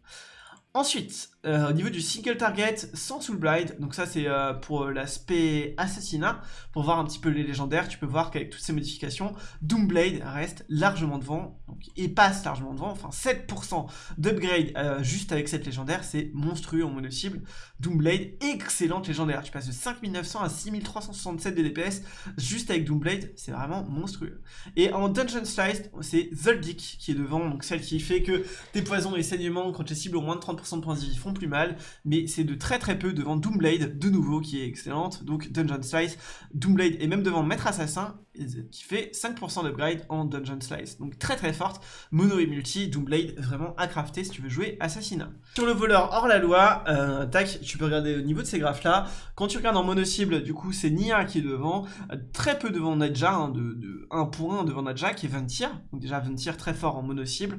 Speaker 1: Ensuite, euh, au niveau du single target sans Soul donc ça c'est euh, pour l'aspect assassinat, pour voir un petit peu les légendaires, tu peux voir qu'avec toutes ces modifications, Doomblade reste largement devant, donc, et passe largement devant, enfin 7% d'upgrade euh, juste avec cette légendaire, c'est monstrueux en mono cible. Doomblade, excellente légendaire, tu passes de 5900 à 6367 de DPS juste avec Doomblade, c'est vraiment monstrueux. Et en Dungeon Slice, c'est Zoldyck qui est devant, donc celle qui fait que tes poisons et saignements contre les cibles au moins de 30% de points de vie font plus mal, mais c'est de très très peu devant Doomblade, de nouveau, qui est excellente, donc Dungeon Slice, Doomblade est même devant Maître Assassin, qui fait 5% d'upgrade en Dungeon Slice, donc très très forte, mono et multi, Doomblade vraiment à crafter si tu veux jouer Assassinat. Sur le voleur hors la loi, euh, tac, tu peux regarder au niveau de ces graphes là, quand tu regardes en mono cible, du coup c'est Nia qui est devant, très peu devant Nadja, hein, de, de 1 point devant Nadja, qui est 20 tirs, donc déjà 20 tirs très fort en mono cible,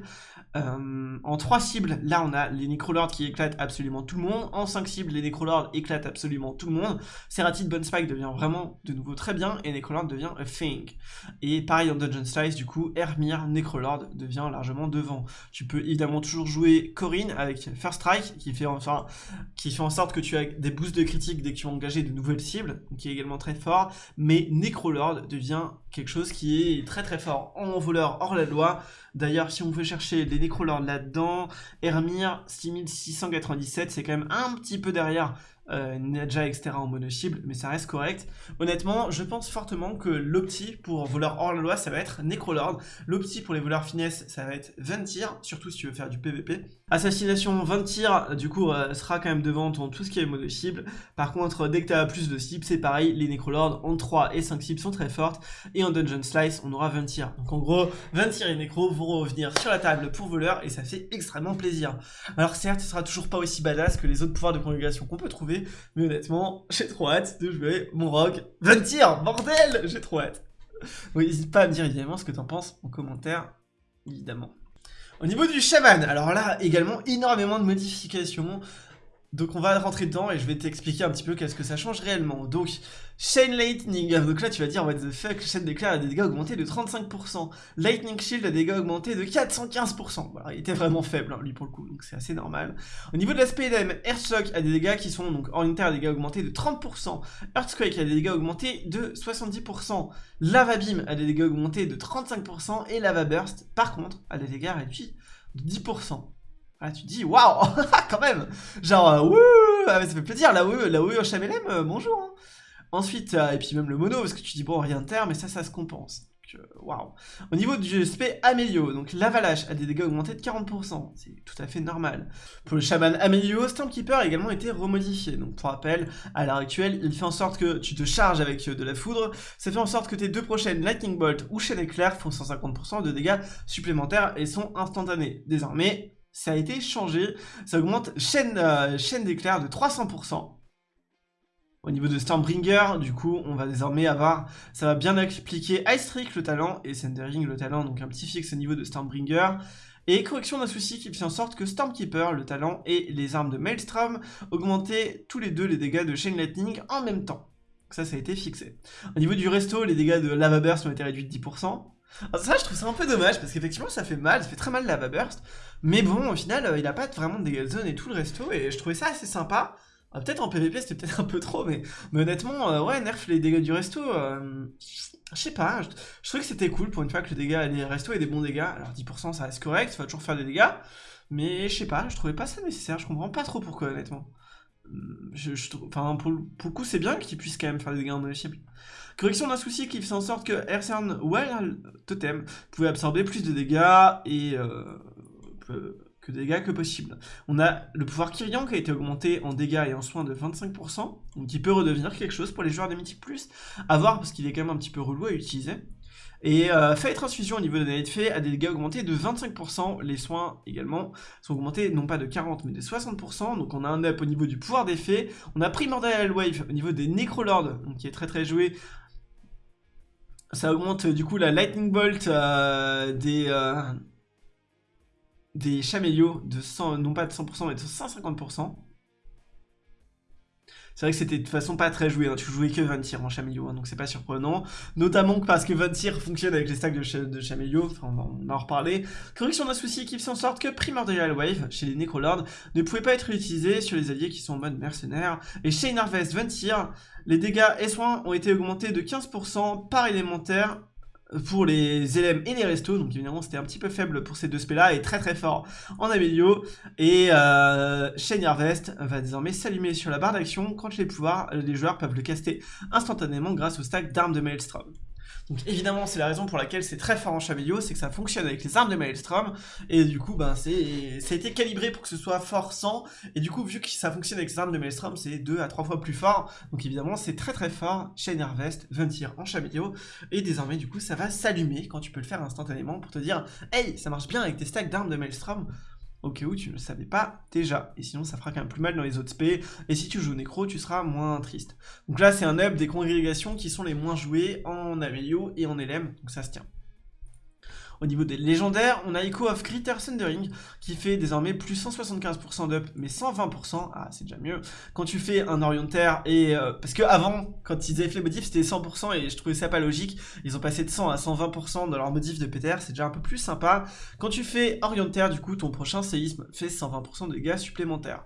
Speaker 1: euh, en 3 cibles, là on a les Necrolords qui éclatent absolument tout le monde. En 5 cibles, les Necrolords éclatent absolument tout le monde. Serratit Spike devient vraiment de nouveau très bien et Necrolord devient a thing. Et pareil en Dungeon Slice, du coup, Hermir Necrolord devient largement devant. Tu peux évidemment toujours jouer Corinne avec First Strike qui fait, en sorte que tu as des boosts de critique dès que tu as engagé de nouvelles cibles, qui est également très fort. Mais Necrolord devient quelque chose qui est très très fort en voleur hors la loi. D'ailleurs, si on veut chercher des Necrolords là-dedans, Hermir 6697, c'est quand même un petit peu derrière euh, Nadja, etc. en mono cible, mais ça reste correct. Honnêtement, je pense fortement que l'opti pour voleur hors la loi, ça va être Necrolord. L'opti pour les voleurs finesse, ça va être 20 tirs, surtout si tu veux faire du PVP. Assassination 20 tirs, du coup, euh, sera quand même devant tout ce qui est mono cible. Par contre, dès que tu plus de cibles, c'est pareil, les Necrolords en 3 et 5 cibles sont très fortes. Et en Dungeon Slice, on aura 20 tirs. Donc en gros, 20 tirs et Necro vont revenir sur la table pour voleur, et ça fait extrêmement plaisir. Alors certes, ce sera toujours pas aussi badass que les autres pouvoirs de congrégation qu'on peut trouver, mais honnêtement, j'ai trop hâte de jouer mon rogue 20 tirs, bordel J'ai trop hâte. N'hésite pas à me dire évidemment ce que t'en penses en commentaire, évidemment. Au niveau du chaman, alors là, également énormément de modifications. Donc on va rentrer dedans et je vais t'expliquer un petit peu qu'est-ce que ça change réellement. Donc, Chain Lightning, donc là tu vas dire what the fuck, Chain déclare a des dégâts augmentés de 35%, Lightning Shield a des dégâts augmentés de 415%, voilà, il était vraiment faible hein, lui pour le coup, donc c'est assez normal. Au niveau de l'aspect d'AM, Earthshock a des dégâts qui sont donc en inter des dégâts augmentés de 30%, Earthquake a des dégâts augmentés de 70%, Lava Beam a des dégâts augmentés de 35%, et Lava Burst par contre a des dégâts réduits de 10%. Ah, tu dis, waouh, quand même. Genre, euh, ah, ça fait plaisir, la WE HMLM, euh, bonjour hein. Ensuite, euh, et puis même le mono, parce que tu dis, bon, rien de terre, mais ça, ça se compense. Waouh Au niveau du SP Amélio, donc l'avalanche a des dégâts augmentés de 40%, c'est tout à fait normal. Pour le chaman Amélio, Stormkeeper a également été remodifié, donc pour rappel, à l'heure actuelle, il fait en sorte que tu te charges avec de la foudre, ça fait en sorte que tes deux prochaines Lightning Bolt ou Chaîne Éclair font 150% de dégâts supplémentaires et sont instantanés. Désormais, ça a été changé. Ça augmente chaîne, euh, chaîne d'éclair de 300%. Au niveau de Stormbringer, du coup, on va désormais avoir, ça va bien appliquer Ice Trick le talent et Sendering le talent, donc un petit fixe au niveau de Stormbringer. Et correction d'un souci qui fait en sorte que Stormkeeper, le talent, et les armes de Maelstrom augmentaient tous les deux les dégâts de Chain Lightning en même temps. ça, ça a été fixé. Au niveau du resto, les dégâts de Lava Burst ont été réduits de 10%. Alors ça, je trouve ça un peu dommage, parce qu'effectivement, ça fait mal, ça fait très mal Lava Burst. Mais bon, au final, euh, il a pas vraiment de dégâts zone et tout le resto, et je trouvais ça assez sympa. Ah, peut-être en PvP, c'était peut-être un peu trop, mais, honnêtement, euh, ouais, nerf les dégâts du resto, euh, je sais pas, je, trouvais que c'était cool pour une fois que le dégât, les restos aient des bons dégâts. Alors 10% ça reste correct, ça va toujours faire des dégâts, mais je sais pas, je trouvais pas ça nécessaire, je comprends pas trop pourquoi, honnêtement. Hum, enfin, pour, le coup, c'est bien qu'il puisse quand même faire des dégâts en cible. Correction d'un souci qui fait en sorte que Earthern Well Totem pouvait absorber plus de dégâts et que de dégâts que possible. On a le pouvoir Kyrian qui a été augmenté en dégâts et en soins de 25%, donc il peut redevenir quelque chose pour les joueurs de Mythic+, à voir parce qu'il est quand même un petit peu relou à utiliser. Et euh, Transfusion au niveau de Night Fey a des dégâts augmentés de 25%, les soins également sont augmentés non pas de 40 mais de 60%, donc on a un up au niveau du pouvoir d'effet, on a Primordial Wave au niveau des Necrolords, donc qui est très très joué, ça augmente du coup la Lightning Bolt euh, des... Euh, des chamélios de 100, non pas de 100% mais de 150%. C'est vrai que c'était de toute façon pas très joué, hein. tu jouais que Ventir en Chamelio, hein, donc c'est pas surprenant. Notamment parce que Ventir fonctionne avec les stacks de, ch enfin on va, en reparler. Correction d'un souci qui fait en sorte que Primordial Wave, chez les Necrolords, ne pouvait pas être utilisé sur les alliés qui sont en mode mercenaire. Et chez Harvest Ventir, les dégâts et soins ont été augmentés de 15% par élémentaire pour les élèves et les restos, donc évidemment c'était un petit peu faible pour ces deux spells là et très très fort en Amélio, et euh, Harvest va désormais s'allumer sur la barre d'action quand les pouvoirs, les joueurs peuvent le caster instantanément grâce au stack d'armes de Maelstrom. Donc évidemment, c'est la raison pour laquelle c'est très fort en Chamelio, c'est que ça fonctionne avec les armes de Maelstrom, et du coup, ben, c'est, ça a été calibré pour que ce soit fort sans, et du coup, vu que ça fonctionne avec les armes de Maelstrom, c'est 2 à 3 fois plus fort, donc évidemment, c'est très très fort. Chez Harvest, Ventir en Chamelio, et désormais, du coup, ça va s'allumer quand tu peux le faire instantanément pour te dire « Hey, ça marche bien avec tes stacks d'armes de Maelstrom !» Au cas où tu ne le savais pas déjà. Et sinon, ça fera quand même plus mal dans les autres spé. Et si tu joues Necro, tu seras moins triste. Donc là, c'est un up des congrégations qui sont les moins jouées en Amelio et en LM. Donc ça se tient. Au niveau des légendaires, on a Echo of Critter Thundering qui fait désormais plus 175% d'up, mais 120%, ah c'est déjà mieux. Quand tu fais un orientaire et... Euh, parce que avant, quand ils avaient fait le modif, c'était 100% et je trouvais ça pas logique. Ils ont passé de 100 à 120% dans leur modif de PTR, c'est déjà un peu plus sympa. Quand tu fais orientaire, du coup, ton prochain séisme fait 120% de dégâts supplémentaires.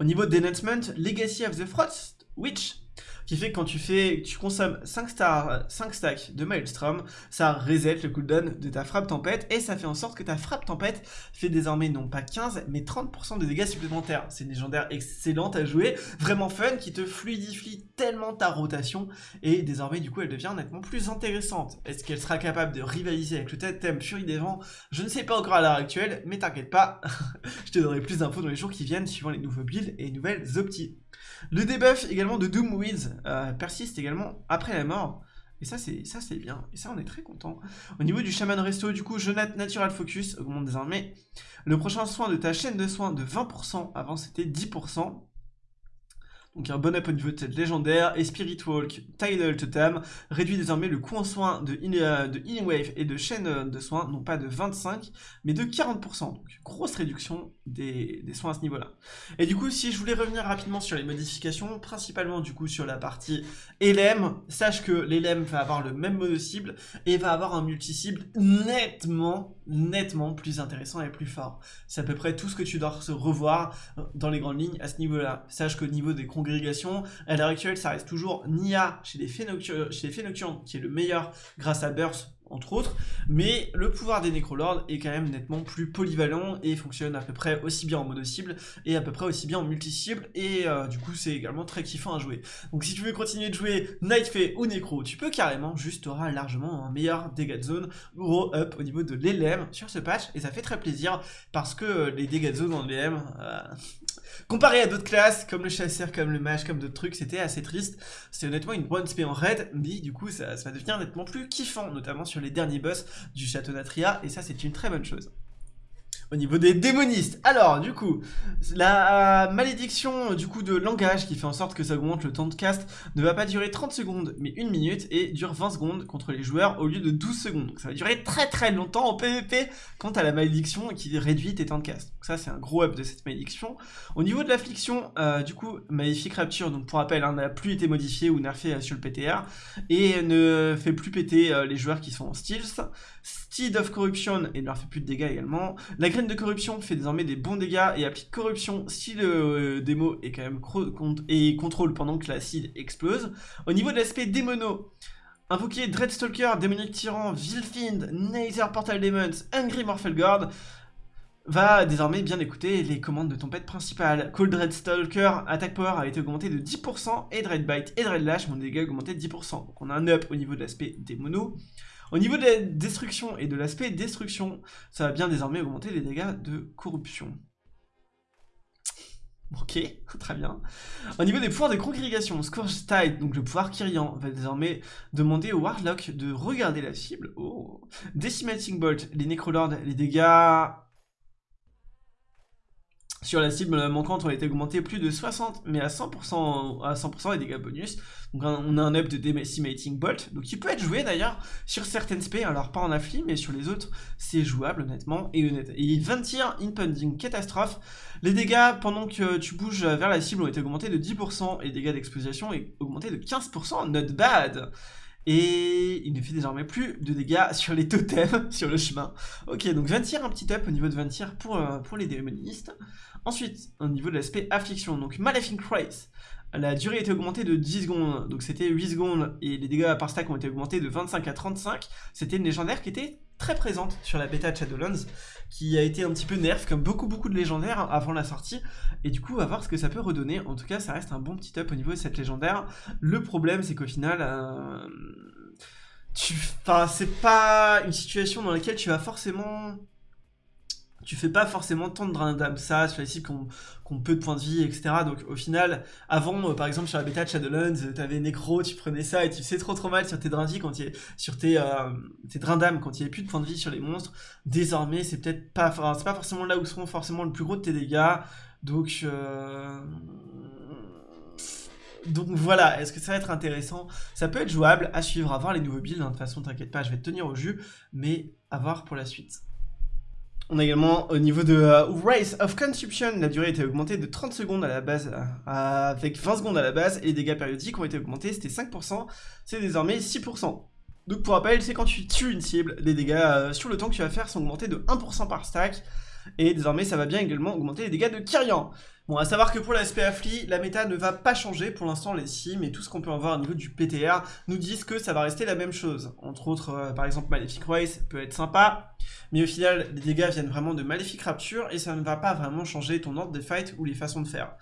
Speaker 1: Au niveau d'enhancement, Legacy of the Frost Witch qui fait que quand tu fais, tu consommes 5, stars, 5 stacks de Maelstrom, ça reset le cooldown de ta frappe tempête, et ça fait en sorte que ta frappe tempête fait désormais non pas 15, mais 30% de dégâts supplémentaires. C'est une légendaire excellente à jouer, vraiment fun, qui te fluidifie tellement ta rotation, et désormais du coup elle devient nettement plus intéressante. Est-ce qu'elle sera capable de rivaliser avec le thème Fury des Vents? Je ne sais pas encore à l'heure actuelle, mais t'inquiète pas, je te donnerai plus d'infos dans les jours qui viennent, suivant les nouveaux builds et les nouvelles optis. Le debuff également de Doomweeds euh, persiste également après la mort. Et ça c'est ça c'est bien, et ça on est très content. Au niveau du Shaman Resto, du coup, Jonathan Natural Focus augmente désormais le prochain soin de ta chaîne de soins de 20%, avant c'était 10%. Donc un bon up au niveau de cette légendaire, et Spirit Walk, Tidal Totem, réduit désormais le coût en soins de, euh, Healing Wave et de chaîne euh, de soins, non pas de 25, mais de 40%. Donc grosse réduction des, soins à ce niveau-là. Et du coup, si je voulais revenir rapidement sur les modifications, principalement du coup sur la partie LM, sache que l'LM va avoir le même mono-cible, et va avoir un multi-cible nettement, nettement plus intéressant et plus fort. C'est à peu près tout ce que tu dois revoir dans les grandes lignes à ce niveau-là. Sache qu'au niveau des congrégation. À l'heure actuelle, ça reste toujours Nia chez les, fées chez les nocturnes, qui est le meilleur grâce à Burst, entre autres, mais le pouvoir des Necrolords est quand même nettement plus polyvalent et fonctionne à peu près aussi bien en mono-cible et à peu près aussi bien en multi-cible et euh, du coup c'est également très kiffant à jouer. Donc si tu veux continuer de jouer Night ou Necro, tu peux carrément, juste auras largement un meilleur dégâts de zone, gros up au niveau de l'ELM sur ce patch et ça fait très plaisir parce que les dégâts de zone l'ELM, euh, Comparé à d'autres classes, comme le chasseur, comme le mage, comme d'autres trucs, c'était assez triste. C'est honnêtement une bonne spé en raid, mais du coup ça, ça va devenir nettement plus kiffant, notamment sur les derniers boss du château d'Atria, et ça c'est une très bonne chose au niveau des démonistes. Alors, du coup, la malédiction du coup de langage qui fait en sorte que ça augmente le temps de cast ne va pas durer 30 secondes, mais 1 minute, et dure 20 secondes contre les joueurs au lieu de 12 secondes. Donc ça va durer très très longtemps en PvP quant à la malédiction qui réduit tes temps de cast. Donc ça, c'est un gros up de cette malédiction. Au niveau de l'affliction, euh, du coup, Maléfique Rapture, donc pour rappel, hein, n'a plus été modifié ou nerfé euh, sur le PTR, et ne fait plus péter euh, les joueurs qui sont en stealth. Steed of Corruption, et leur fait plus de dégâts également. La graine de corruption fait désormais des bons dégâts et applique corruption si le euh, démo est quand même et contrôle pendant que l'acide explose. Au niveau de l'aspect démono, invoquer Dreadstalker, Démonique Tyran, Vilfind, Nether Portal Demons, Angry Morphelgord va désormais bien écouter les commandes de ton pet principal. Cold Dreadstalker, attaque power a été augmenté de 10% et Dreadbite et Dreadlash, mon dégâts augmenté de 10%. Donc on a un up au niveau de l'aspect démono. Au niveau de la destruction et de l'aspect destruction, ça va bien désormais augmenter les dégâts de corruption. Ok, très bien. Au niveau des pouvoirs de congrégation, Scourge Tide, donc le pouvoir Kyrian, va désormais demander au Warlock de regarder la cible. Oh. Decimating Bolt, les Necrolords, les dégâts sur la cible manquante ont été augmentés plus de 60, mais à 100%, à 100% les dégâts bonus. Donc on a un up de Decimating Bolt, donc il peut être joué d'ailleurs sur certaines spé, alors pas en affli, mais sur les autres c'est jouable honnêtement. Et, honnête. et 20 tirs, impending catastrophe. Les dégâts pendant que tu bouges vers la cible ont été augmentés de 10%, et les dégâts d'exposition ont augmenté de 15%, not bad et il ne fait désormais plus de dégâts sur les totems sur le chemin. Ok, donc 20 tirs, un petit up au niveau de 20 tirs pour, euh, pour les démonistes. Ensuite, au niveau de l'aspect affliction, donc Malefic Race. La durée a été augmentée de 10 secondes, donc c'était 8 secondes, et les dégâts par stack ont été augmentés de 25 à 35. C'était une légendaire qui était très présente sur la bêta de Shadowlands, qui a été un petit peu nerf, comme beaucoup beaucoup de légendaires avant la sortie, et du coup, on va voir ce que ça peut redonner. En tout cas, ça reste un bon petit up au niveau de cette légendaire. Le problème, c'est qu'au final... Euh, tu... Enfin, c'est pas une situation dans laquelle tu vas forcément tu fais pas forcément tant de drain d'âme ça sur les cibles qui ont, peu de points de vie, etc. Donc au final, avant, euh, par exemple sur la bêta de Shadowlands, euh, t'avais Necro, tu prenais ça et tu faisais trop trop mal sur tes drains quand il sur tes, euh, tes drains d'âme quand il n'y avait plus de points de vie sur les monstres. Désormais, c'est peut-être pas, c'est pas forcément là où seront forcément le plus gros de tes dégâts. Donc donc voilà, est-ce que ça va être intéressant? Ça peut être jouable, à suivre, à voir les nouveaux builds, hein. de toute façon t'inquiète pas, je vais te tenir au jus, mais à voir pour la suite. On a également au niveau de euh, Race of Consumption, la durée a été augmentée de 30 secondes à la base, euh, avec 20 secondes à la base, et les dégâts périodiques ont été augmentés, c'était 5%, c'est désormais 6%. Donc pour rappel, c'est quand tu tues une cible, les dégâts euh, sur le temps que tu vas faire sont augmentés de 1% par stack, et désormais ça va bien également augmenter les dégâts de Kyrian. Bon, à savoir que pour l'aspect affli, la méta ne va pas changer pour l'instant les sims et tout ce qu'on peut en voir au niveau du PTR nous disent que ça va rester la même chose. Entre autres, par exemple, Malefic Race peut être sympa, mais au final, les dégâts viennent vraiment de Maléfique Rapture et ça ne va pas vraiment changer ton ordre des fights ou les façons de faire.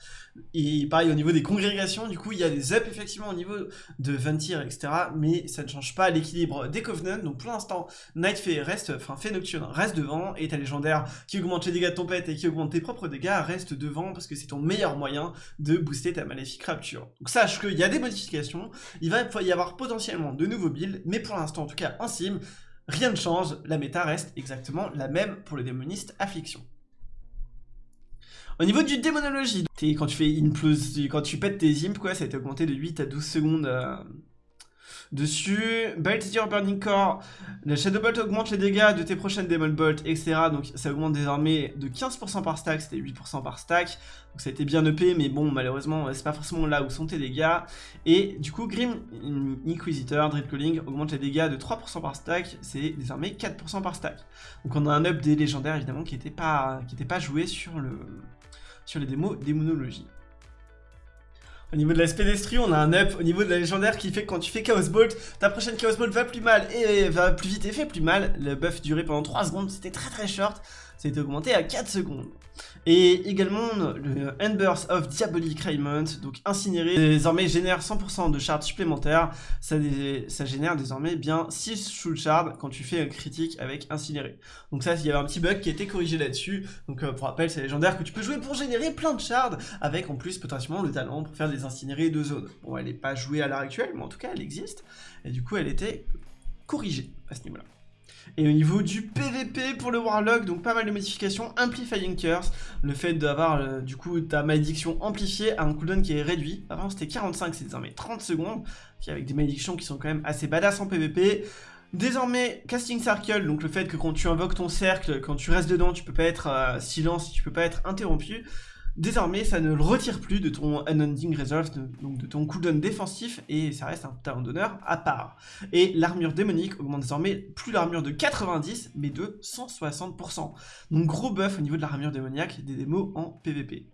Speaker 1: Et pareil, au niveau des congrégations, du coup, il y a des ups effectivement au niveau de Ventir, etc. Mais ça ne change pas l'équilibre des Covenants. Donc pour l'instant, Night Fey reste, enfin Fey Nocturne reste devant et ta légendaire qui augmente les dégâts de ton pet et qui augmente tes propres dégâts reste devant parce que c'est ton meilleur moyen de booster ta Maléfique Rapture. Donc sache qu'il y a des modifications, il va y avoir potentiellement de nouveaux builds, mais pour l'instant, en tout cas en sim, Rien ne change, la méta reste exactement la même pour le démoniste Affliction. Au niveau du démonologie, quand tu fais une plus, quand tu pètes tes imps, quoi, ça a été augmenté de 8 à 12 secondes euh, dessus. Baltier Burning Core, la Shadow Bolt augmente les dégâts de tes prochaines Demon Bolt, etc. Donc ça augmente désormais de 15% par stack, c'était 8% par stack. Donc ça a été bien EP, mais bon, malheureusement, c'est pas forcément là où sont tes dégâts. Et du coup, Grim Inquisitor, Drip Calling augmente les dégâts de 3% par stack, c'est désormais 4% par stack. Donc on a un up des légendaires, évidemment, qui n'était pas, pas joué sur, le, sur les démos démonologie. Au niveau de l'aspect pédestrie, on a un up au niveau de la légendaire qui fait que quand tu fais Chaos Bolt, ta prochaine Chaos Bolt va plus mal et va plus vite et fait plus mal. Le buff durait pendant 3 secondes, c'était très très short. Ça a été augmenté à 4 secondes. Et également, le Embers of Diabolic Raiment, donc incinéré, désormais génère 100% de shards supplémentaires. Ça, génère désormais bien 6 full shards quand tu fais un critique avec incinéré. Donc ça, il y avait un petit bug qui a été corrigé là-dessus. Donc euh, pour rappel, c'est légendaire que tu peux jouer pour générer plein de shards, avec en plus potentiellement le talent pour faire des incinérés de zone. Bon, elle n'est pas jouée à l'heure actuelle, mais en tout cas, elle existe. Et du coup, elle était corrigée à ce niveau-là. Et au niveau du PVP pour le Warlock, donc pas mal de modifications, Amplifying Curse, le fait d'avoir euh, du coup ta malédiction amplifiée à un cooldown qui est réduit. Avant c'était 45, c'est désormais 30 secondes, avec des malédictions qui sont quand même assez badass en PVP. Désormais, Casting Circle, donc le fait que quand tu invoques ton cercle, quand tu restes dedans, tu peux pas être euh, silence, tu peux pas être interrompu. Désormais, ça ne le retire plus de ton Unending Resolve, donc de ton cooldown défensif, et ça reste un talent d'honneur à part. Et l'armure démonique augmente désormais plus l'armure de 90, mais de 160%. Donc gros buff au niveau de l'armure démoniaque des démos en PvP.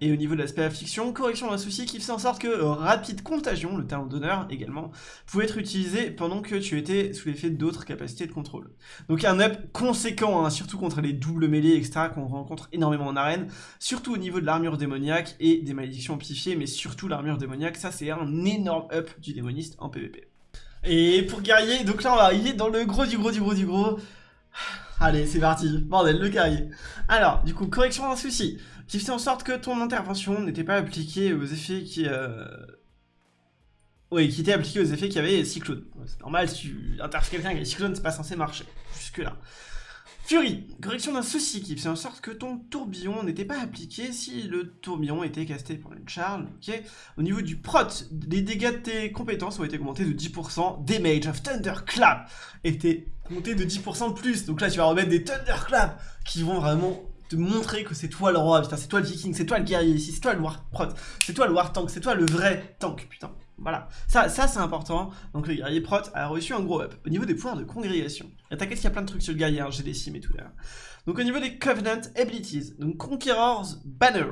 Speaker 1: Et au niveau de l'aspect affliction, correction d'un souci qui fait en sorte que euh, rapide contagion, le talent d'honneur également, pouvait être utilisé pendant que tu étais sous l'effet d'autres capacités de contrôle. Donc un up conséquent, hein, surtout contre les doubles mêlées, etc. qu'on rencontre énormément en arène, surtout au niveau de l'armure démoniaque et des malédictions amplifiées, mais surtout l'armure démoniaque, ça c'est un énorme up du démoniste en PvP. Et pour guerrier, donc là on va arriver dans le gros du gros du gros du gros. Allez, c'est parti. Bordel, le guerrier. Alors, du coup, correction d'un souci qui fait en sorte que ton intervention n'était pas appliquée aux effets qui... Euh... Oui, qui était appliquée aux effets qui avaient Cyclone. C'est normal, si tu interfères quelqu'un avec Cyclone, c'est pas censé marcher. Jusque là. Fury, correction d'un souci qui fait en sorte que ton tourbillon n'était pas appliqué si le tourbillon était casté pour une charge, ok? Au niveau du prot, les dégâts de tes compétences ont été augmentés de 10%, Damage of Thunderclap était monté de 10% de plus, donc là tu vas remettre des Thunderclap qui vont vraiment te montrer que c'est toi le roi, c'est toi le viking, c'est toi le guerrier ici, c'est toi le war prot, c'est toi le war tank, c'est toi le vrai tank, putain. Voilà, ça, ça c'est important. Donc le guerrier prot a reçu un gros up. Au niveau des pouvoirs de congrégation, et t'inquiète qu'il y a plein de trucs sur le guerrier, hein, j'ai des sims et tout là. Donc au niveau des Covenant Abilities, donc Conqueror's Banner,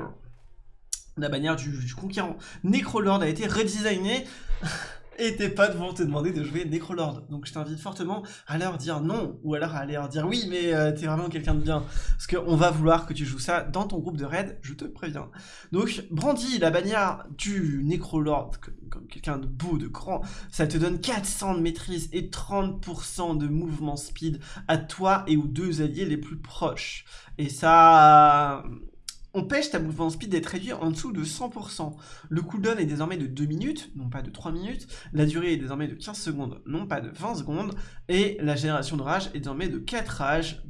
Speaker 1: la bannière du, du conquérant. Necrolord a été redesignée et tes potes vont te demander de jouer Necrolord. Donc je t'invite fortement à leur dire non, ou alors à leur dire oui, mais euh, t'es vraiment quelqu'un de bien. Parce qu'on va vouloir que tu joues ça dans ton groupe de raid, je te préviens. Donc brandis la bannière du Necrolord, comme, quelqu'un de beau, de grand, ça te donne 400 de maîtrise et 30% de mouvement speed à toi et aux deux alliés les plus proches. Et ça on pêche ta mouvement speed d'être réduit en dessous de 100%. Le cooldown est désormais de 2 minutes, non pas de 3 minutes. La durée est désormais de 15 secondes, non pas de 20 secondes. Et la génération de rage est désormais de 4 rages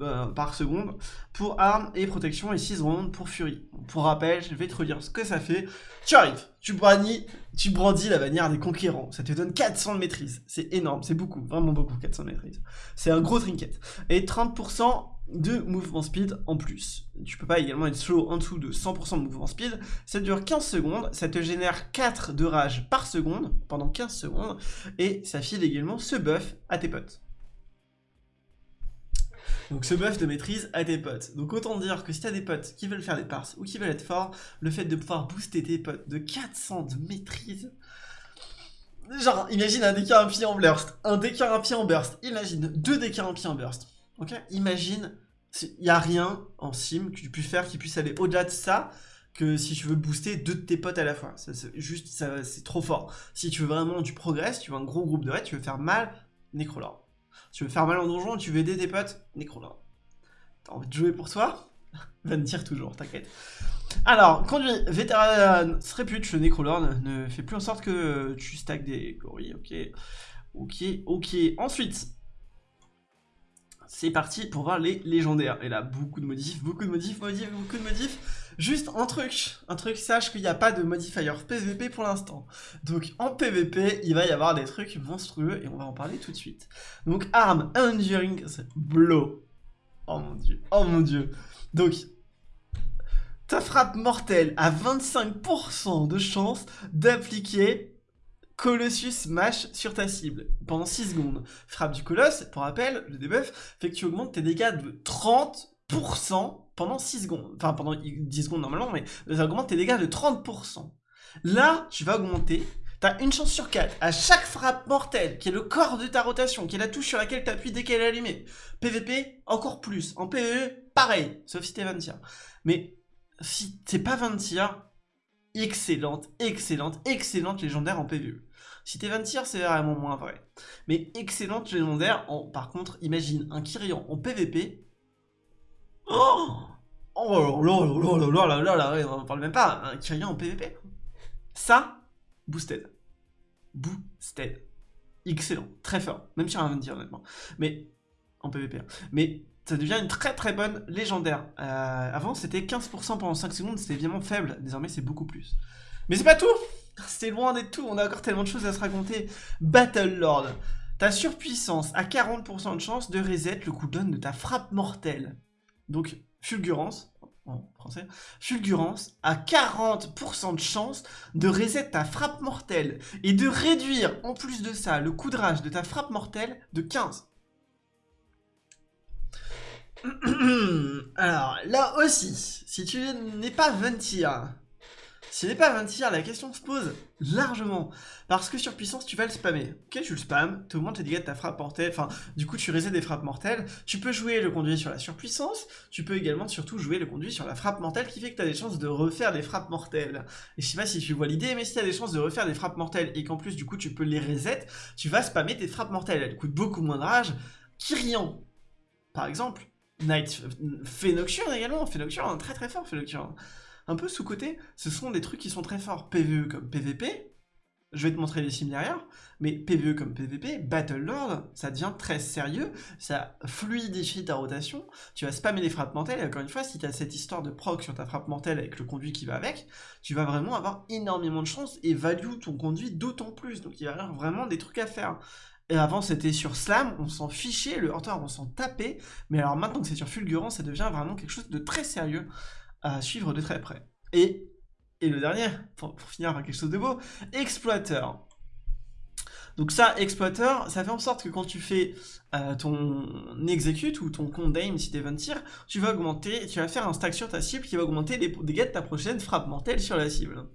Speaker 1: euh, par seconde pour armes et protection et 6 secondes pour furie. Pour rappel, je vais te redire ce que ça fait. Tu arrives, tu brandis, tu brandis la bannière des conquérants. Ça te donne 400 de maîtrise. C'est énorme, c'est beaucoup, vraiment beaucoup 400 de maîtrise. C'est un gros trinket. Et 30% de mouvement speed en plus. Tu peux pas également être slow en dessous de 100% de mouvement speed. Ça dure 15 secondes, ça te génère 4 de rage par seconde pendant 15 secondes et ça file également ce buff à tes potes. Donc ce buff de maîtrise à tes potes. Donc autant dire que si t'as des potes qui veulent faire des parts ou qui veulent être forts, le fait de pouvoir booster tes potes de 400 de maîtrise, genre imagine un décart un pied en burst, un décart un pied en burst, imagine deux décars un pied en burst. Ok Imagine, il n'y a rien en sim que tu puisses faire qui puisse aller au-delà de ça que si tu veux booster deux de tes potes à la fois. C'est juste, c'est trop fort. Si tu veux vraiment du progrès, tu veux un gros groupe de raids, tu veux faire mal, Necrolord. Tu veux faire mal en donjon, tu veux aider tes potes, Necrolord. T'as envie de jouer pour toi? Va me dire toujours, t'inquiète. Alors, conduit vétéran répute le Necrolord ne fait plus en sorte que tu stacks des gorilles, ok. Ok, ok. Ensuite, c'est parti pour voir les légendaires. Et là, beaucoup de modifs, beaucoup de modifs, modifs, beaucoup de modifs. Juste un truc, un truc, sache qu'il n'y a pas de modifier PVP pour l'instant. Donc en PVP, il va y avoir des trucs monstrueux et on va en parler tout de suite. Donc arme Enduring Blow. Oh mon dieu, oh mon dieu. Donc, ta frappe mortelle a 25% de chance d'appliquer Colossus Smash sur ta cible pendant 6 secondes. Frappe du colosse, pour rappel, le debuff fait que tu augmentes tes dégâts de 30% pendant 6 secondes. Enfin, pendant 10 secondes normalement, mais ça augmente tes dégâts de 30%. Là, tu vas augmenter T'as une chance sur 4 à chaque frappe mortelle, qui est le corps de ta rotation, qui est la touche sur laquelle tu appuies dès qu'elle est allumée. PVP, encore plus. En PVE, pareil, sauf si t'es 20 tiers. Mais si t'es pas 20 tiers, excellente, excellente, excellente légendaire en PVE. Si t'es 20 tiers, c'est vraiment moins vrai. Mais excellente légendaire, en, par contre, imagine un Kyrian en PVP. Oh Oh là là là là là là on parle même pas, un Kyrian en PVP. Ça, boosted. Boosted. Excellent, très fort, même sur un 20 tiers honnêtement. Mais, en PVP. Hein. Mais ça devient une très très bonne légendaire. Euh, avant, c'était 15% pendant 5 secondes, c'était évidemment faible. Désormais, c'est beaucoup plus. Mais c'est pas tout C'est loin d'être tout, on a encore tellement de choses à se raconter. Battle Lord. Ta surpuissance a 40% de chance de reset le cooldown de ta frappe mortelle. Donc, Fulgurance, en français, Fulgurance a 40% de chance de reset ta frappe mortelle et de réduire en plus de ça le coup de rage de ta frappe mortelle de 15. Alors, là aussi, si tu n'es pas 20 tiers, si tu n'es pas 20 tiers, la question se pose largement. Parce que sur puissance, tu vas le spammer. Ok, tu le spams, tu augmentes les dégâts de ta frappe mortelle, enfin, du coup, tu résèdes des frappes mortelles. Tu peux jouer le conduit sur la surpuissance, tu peux également surtout jouer le conduit sur la frappe mortelle qui fait que tu as des chances de refaire des frappes mortelles. Et je sais pas si tu vois l'idée, mais si tu as des chances de refaire des frappes mortelles et qu'en plus, du coup, tu peux les reset, tu vas spammer tes frappes mortelles. Elles coûtent beaucoup moins de rage. Kyrian, par exemple, Night, fait Nocturne également, fait Nocturne, très très fort fait Nocturne. Un peu sous-côté, ce sont des trucs qui sont très forts. PvE comme PvP, je vais te montrer les sims derrière, mais PvE comme PvP, Battle Lord, ça devient très sérieux, ça fluidifie ta rotation, tu vas spammer les frappes mortelles, et encore une fois, si tu as cette histoire de proc sur ta frappe mortelle avec le conduit qui va avec, tu vas vraiment avoir énormément de chance et value ton conduit d'autant plus, donc il y a vraiment des trucs à faire. Et avant c'était sur Slam, on s'en fichait, le Hunter on s'en tapait, mais alors maintenant que c'est sur Fulgurant, ça devient vraiment quelque chose de très sérieux à suivre de très près. Et et le dernier, pour, finir par quelque chose de beau, exploiteur. Donc ça, exploiteur, ça fait en sorte que quand tu fais euh, ton execute ou ton compte si t'es 20 tir, tu vas augmenter, tu vas faire un stack sur ta cible qui va augmenter les dégâts de ta prochaine frappe mortelle sur la cible.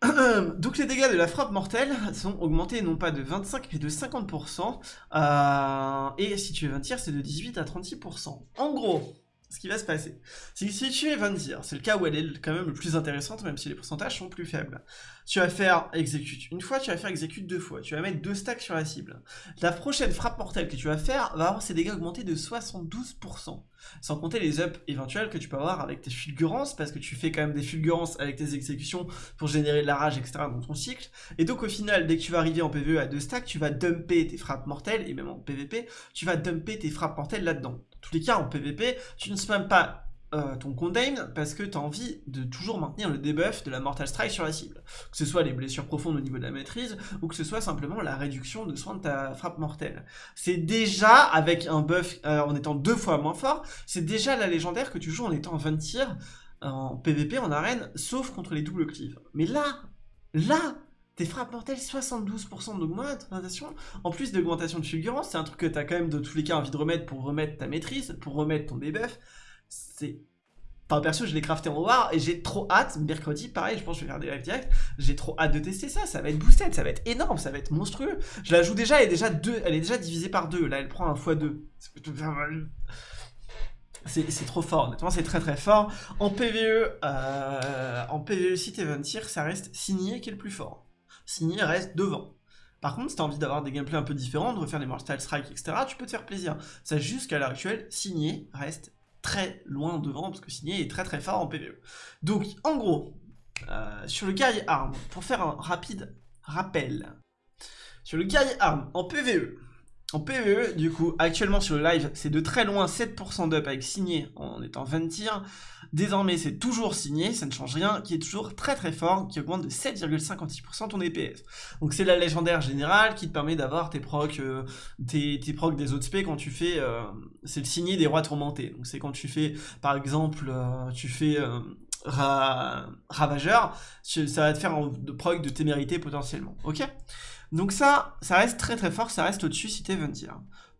Speaker 1: Donc les dégâts de la frappe mortelle sont augmentés non pas de 25 mais de 50%, euh, et si tu es 20 tir c'est de 18 à 36%. En gros, ce qui va se passer. Si, si tu es 20 c'est le cas où elle est quand même le plus intéressante, même si les pourcentages sont plus faibles. Tu vas faire exécute une fois, tu vas faire exécute deux fois. Tu vas mettre deux stacks sur la cible. La prochaine frappe mortelle que tu vas faire va avoir ses dégâts augmentés de 72%. Sans compter les ups éventuels que tu peux avoir avec tes fulgurances, parce que tu fais quand même des fulgurances avec tes exécutions pour générer de la rage, etc. dans ton cycle. Et donc au final, dès que tu vas arriver en PvE à deux stacks, tu vas dumper tes frappes mortelles, et même en PvP, tu vas dumper tes frappes mortelles là-dedans. Tous les cas, en PvP, tu ne spams pas euh, ton contain parce que tu as envie de toujours maintenir le debuff de la Mortal Strike sur la cible. Que ce soit les blessures profondes au niveau de la maîtrise ou que ce soit simplement la réduction de soins de ta frappe mortelle. C'est déjà avec un buff euh, en étant deux fois moins fort, c'est déjà la légendaire que tu joues en étant 20 tirs en PvP en arène, sauf contre les doubles cleaves. Mais là, là, tes frappes mortelles, 72% d'augmentation, en plus d'augmentation de fulgurance, c'est un truc que tu as quand même de tous les cas envie de remettre pour remettre ta maîtrise, pour remettre ton debuff c'est... Enfin, perso, je l'ai crafté en War et j'ai trop hâte, mercredi, pareil, je pense que je vais faire des live direct, j'ai trop hâte de tester ça, ça va être boosted, ça va être énorme, ça va être monstrueux. Je la joue déjà, elle est déjà, deux, elle est déjà divisée par deux, là elle prend un x2. C'est trop fort, honnêtement, c'est très très fort. En PvE, euh, en PvE, si t'es 20 tirs, ça reste Signé qui est le plus fort. Signé reste devant. Par contre, si t'as envie d'avoir des gameplays un peu différents, de refaire des Mortal Strike, etc., tu peux te faire plaisir. Ça, jusqu'à l'heure actuelle, Signé reste très loin devant, parce que Signé est très très fort en PvE. Donc, en gros, euh, sur le guerrier arme, pour faire un rapide rappel, sur le guerrier arme en PvE, en PvE, du coup, actuellement sur le live, c'est de très loin 7% d'up avec signé en étant 20 tirs. Désormais, c'est toujours signé, ça ne change rien, qui est toujours très très fort, qui augmente de 7,56% ton DPS. Donc c'est la légendaire générale qui te permet d'avoir tes procs, euh, tes, procs des autres spé quand tu fais... Euh, c'est le signé des rois tourmentés. Donc c'est quand tu fais, par exemple, euh, tu fais... ravageur, ça va te faire un proc de témérité potentiellement, ok? Donc ça, ça reste très très fort, ça reste au-dessus si t'es 20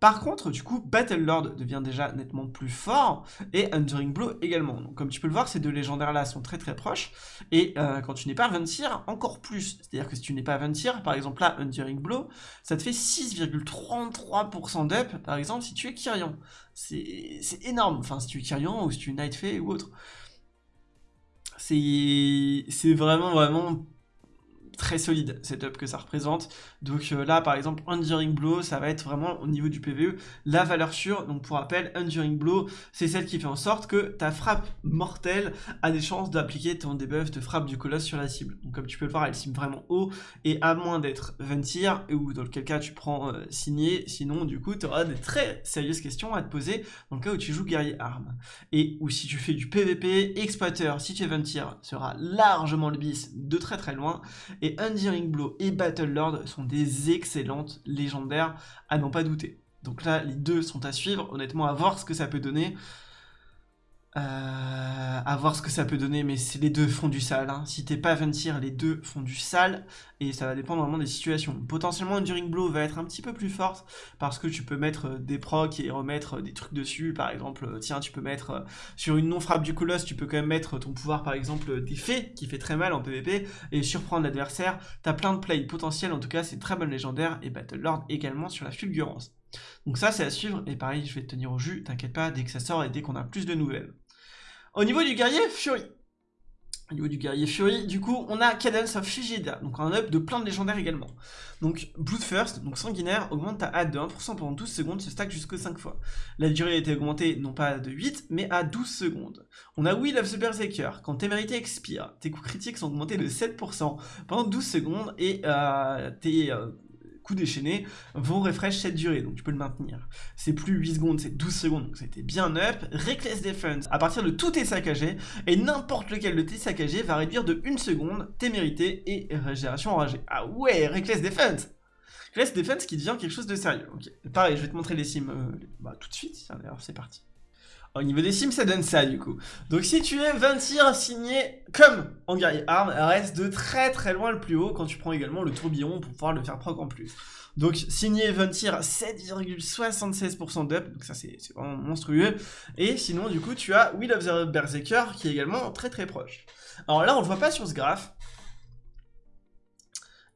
Speaker 1: Par contre, du coup, Battle Lord devient déjà nettement plus fort, et Enduring Blow également. Donc comme tu peux le voir, ces deux légendaires-là sont très très proches, et euh, quand tu n'es pas 20 encore plus. C'est-à-dire que si tu n'es pas 20 par exemple là, Enduring Blow, ça te fait 6,33% d'up, par exemple, si tu es Kyrian. C'est énorme, enfin si tu es Kyrian, ou si tu es Night ou autre. C'est vraiment vraiment très solide setup que ça représente. Donc euh, là, par exemple, Enduring Blow, ça va être vraiment au niveau du PVE la valeur sûre. Donc pour rappel, Enduring Blow, c'est celle qui fait en sorte que ta frappe mortelle a des chances d'appliquer ton debuff de frappe du colosse sur la cible. Donc comme tu peux le voir, elle sim vraiment haut et à moins d'être 20 tirs, ou dans quel cas tu prends euh, signé, sinon du coup tu auras des très sérieuses questions à te poser dans le cas où tu joues guerrier arme. Et ou si tu fais du PVP, exploiteur, si tu es 20 tirs, sera largement le bis de très très loin. Et et Enduring Blow et Battle Lord sont des excellentes légendaires à n'en pas douter. Donc là, les deux sont à suivre, honnêtement, à voir ce que ça peut donner. Euh, à voir ce que ça peut donner, mais les deux font du sale. Hein. Si t'es pas Ventir, les deux font du sale, et ça va dépendre vraiment des situations. Potentiellement, Enduring Blow va être un petit peu plus forte, parce que tu peux mettre euh, des procs et remettre des trucs dessus. Par exemple, euh, tiens, tu peux mettre sur une non-frappe du colosse, tu peux quand même mettre ton pouvoir, par exemple, des fées, qui fait très mal en PvP, et surprendre l'adversaire. T'as plein de plays potentiels, en tout cas, c'est très bon légendaire, et Battle Lord également sur la fulgurance. Donc ça, c'est à suivre, et pareil, je vais te tenir au jus, t'inquiète pas, dès que ça sort et dès qu'on a plus de nouvelles. Au niveau du guerrier, Fury. au niveau du guerrier Fury, du coup, on a Cadence of Fugida, donc un up de plein de légendaires également. Donc, Bloodthirst, donc sanguinaire, augmente ta AD de 1% pendant 12 secondes, se stack jusqu'à 5 fois. La durée a été augmentée non pas de 8, mais à 12 secondes. On a Will of the Berserker, quand tes mérités expirent, tes coups critiques sont augmentés de 7% pendant 12 secondes, et euh, tes... Euh, coups déchaînés vont refresh cette durée, donc tu peux le maintenir. C'est plus 8 secondes, c'est 12 secondes, donc c'était bien up. Reckless Defense, à partir de tous tes saccagés, et n'importe lequel de tes saccagés va réduire de 1 seconde tes mérités et régénération enragée. Ah ouais, Reckless Defense Reckless Defense qui devient quelque chose de sérieux. Ok, pareil, je vais te montrer les sims euh, bah, tout de suite, d'ailleurs c'est parti. Au niveau des sims, ça donne ça du coup. Donc si tu es 20 tirs signé comme en guerrier arme, reste de très très loin le plus haut quand tu prends également le tourbillon pour pouvoir le faire proc en plus. Donc signé 20 tirs 7,76% d'up, donc ça c'est vraiment monstrueux. Et sinon du coup tu as Will of the Berserker qui est également très très proche. Alors là on le voit pas sur ce graphe,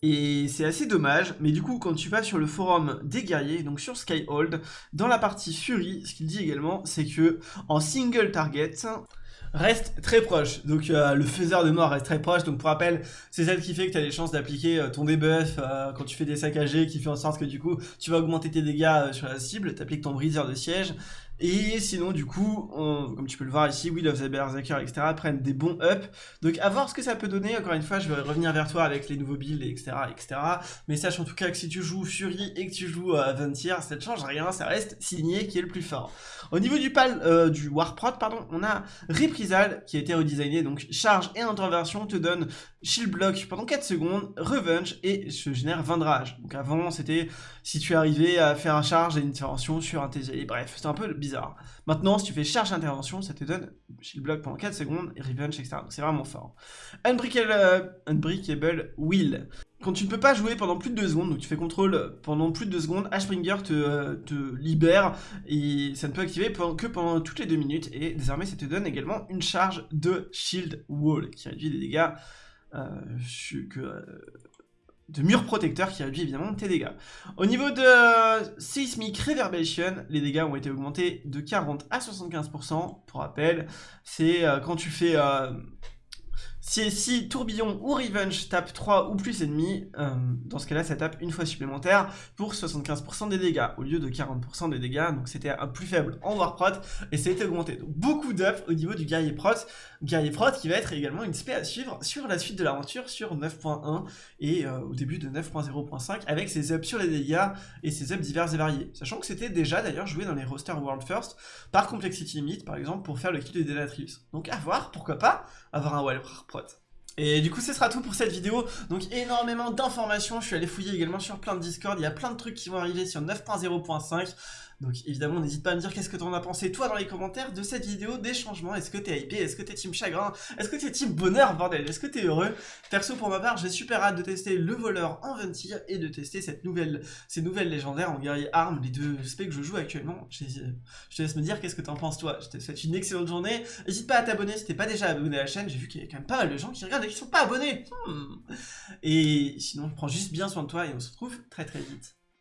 Speaker 1: et c'est assez dommage, mais du coup, quand tu vas sur le forum des guerriers, donc sur Skyhold, dans la partie Fury, ce qu'il dit également, c'est que en single target, reste très proche. Donc euh, le faiseur de mort reste très proche. Donc pour rappel, c'est celle qui fait que tu as les chances d'appliquer euh, ton debuff euh, quand tu fais des saccagés, qui fait en sorte que du coup tu vas augmenter tes dégâts sur la cible, tu appliques ton briseur de siège, et sinon, du coup, comme tu peux le voir ici, Will of the Berserker, etc. prennent des bons up. Donc, à voir ce que ça peut donner. Encore une fois, je vais revenir vers toi avec les nouveaux builds, etc. etc. Mais sache en tout cas que si tu joues Fury et que tu joues à euh, ça ne change rien. Ça reste signé qui est le plus fort. Au niveau du pal, euh, du Warprot, pardon, on a Reprisal qui a été redesigné. Donc, charge et intervention te donne shield block pendant 4 secondes, revenge et se génère 20 de rage. Donc, avant, c'était si tu arrivais à faire un charge et une intervention sur un TGI. Bref, c'est un peu bizarre. Maintenant, si tu fais charge intervention, ça te donne shield block pendant 4 secondes, et revenge, etc. Donc c'est vraiment fort. Unbreakable, euh, unbreakable Will. Quand tu ne peux pas jouer pendant plus de 2 secondes, donc tu fais contrôle pendant plus de 2 secondes, Ashbringer te, euh, te libère et ça ne peut activer que pendant toutes les 2 minutes. Et désormais, ça te donne également une charge de Shield Wall qui réduit les dégâts que, de mur protecteur qui réduit évidemment tes dégâts. Au niveau de euh, Seismic Reverberation, les dégâts ont été augmentés de 40 à 75%. Pour rappel, c'est euh, quand tu fais euh, si, Tourbillon ou Revenge tape 3 ou plus ennemis, euh, dans ce cas-là, ça tape une fois supplémentaire pour 75% des dégâts, au lieu de 40% des dégâts, donc c'était un plus faible en Warprot, et ça a été augmenté. Donc beaucoup d'ups au niveau du Guerrier Prot, Guerrier Prot qui va être également une spé à suivre sur la suite de l'aventure sur 9.1 et euh, au début de 9.0.5, avec ses ups sur les dégâts et ses ups divers et variés. Sachant que c'était déjà d'ailleurs joué dans les rosters World First, par Complexity Limit par exemple, pour faire le kill de Délatrice. Donc à voir, pourquoi pas, avoir un Warprot et du coup ce sera tout pour cette vidéo, donc énormément d'informations, je suis allé fouiller également sur plein de Discord, il y a plein de trucs qui vont arriver sur 9.0.5, donc évidemment, n'hésite pas à me dire qu'est-ce que t'en as pensé toi dans les commentaires de cette vidéo, des changements, est-ce que t'es hypé, est-ce que t'es team chagrin, est-ce que t'es team bonheur bordel, est-ce que t'es heureux? Perso pour ma part, j'ai super hâte de tester le voleur en 20 et de tester cette nouvelle, ces nouvelles légendaires en guerrier arme, les deux specs que je joue actuellement. Je te laisse me dire qu'est-ce que t'en penses toi. Je te souhaite une excellente journée, n'hésite pas à t'abonner si t'es pas déjà abonné à la chaîne, j'ai vu qu'il y a quand même pas mal de gens qui regardent et qui sont pas abonnés. Hmm. Et sinon, prends juste bien soin de toi et on se retrouve très très vite.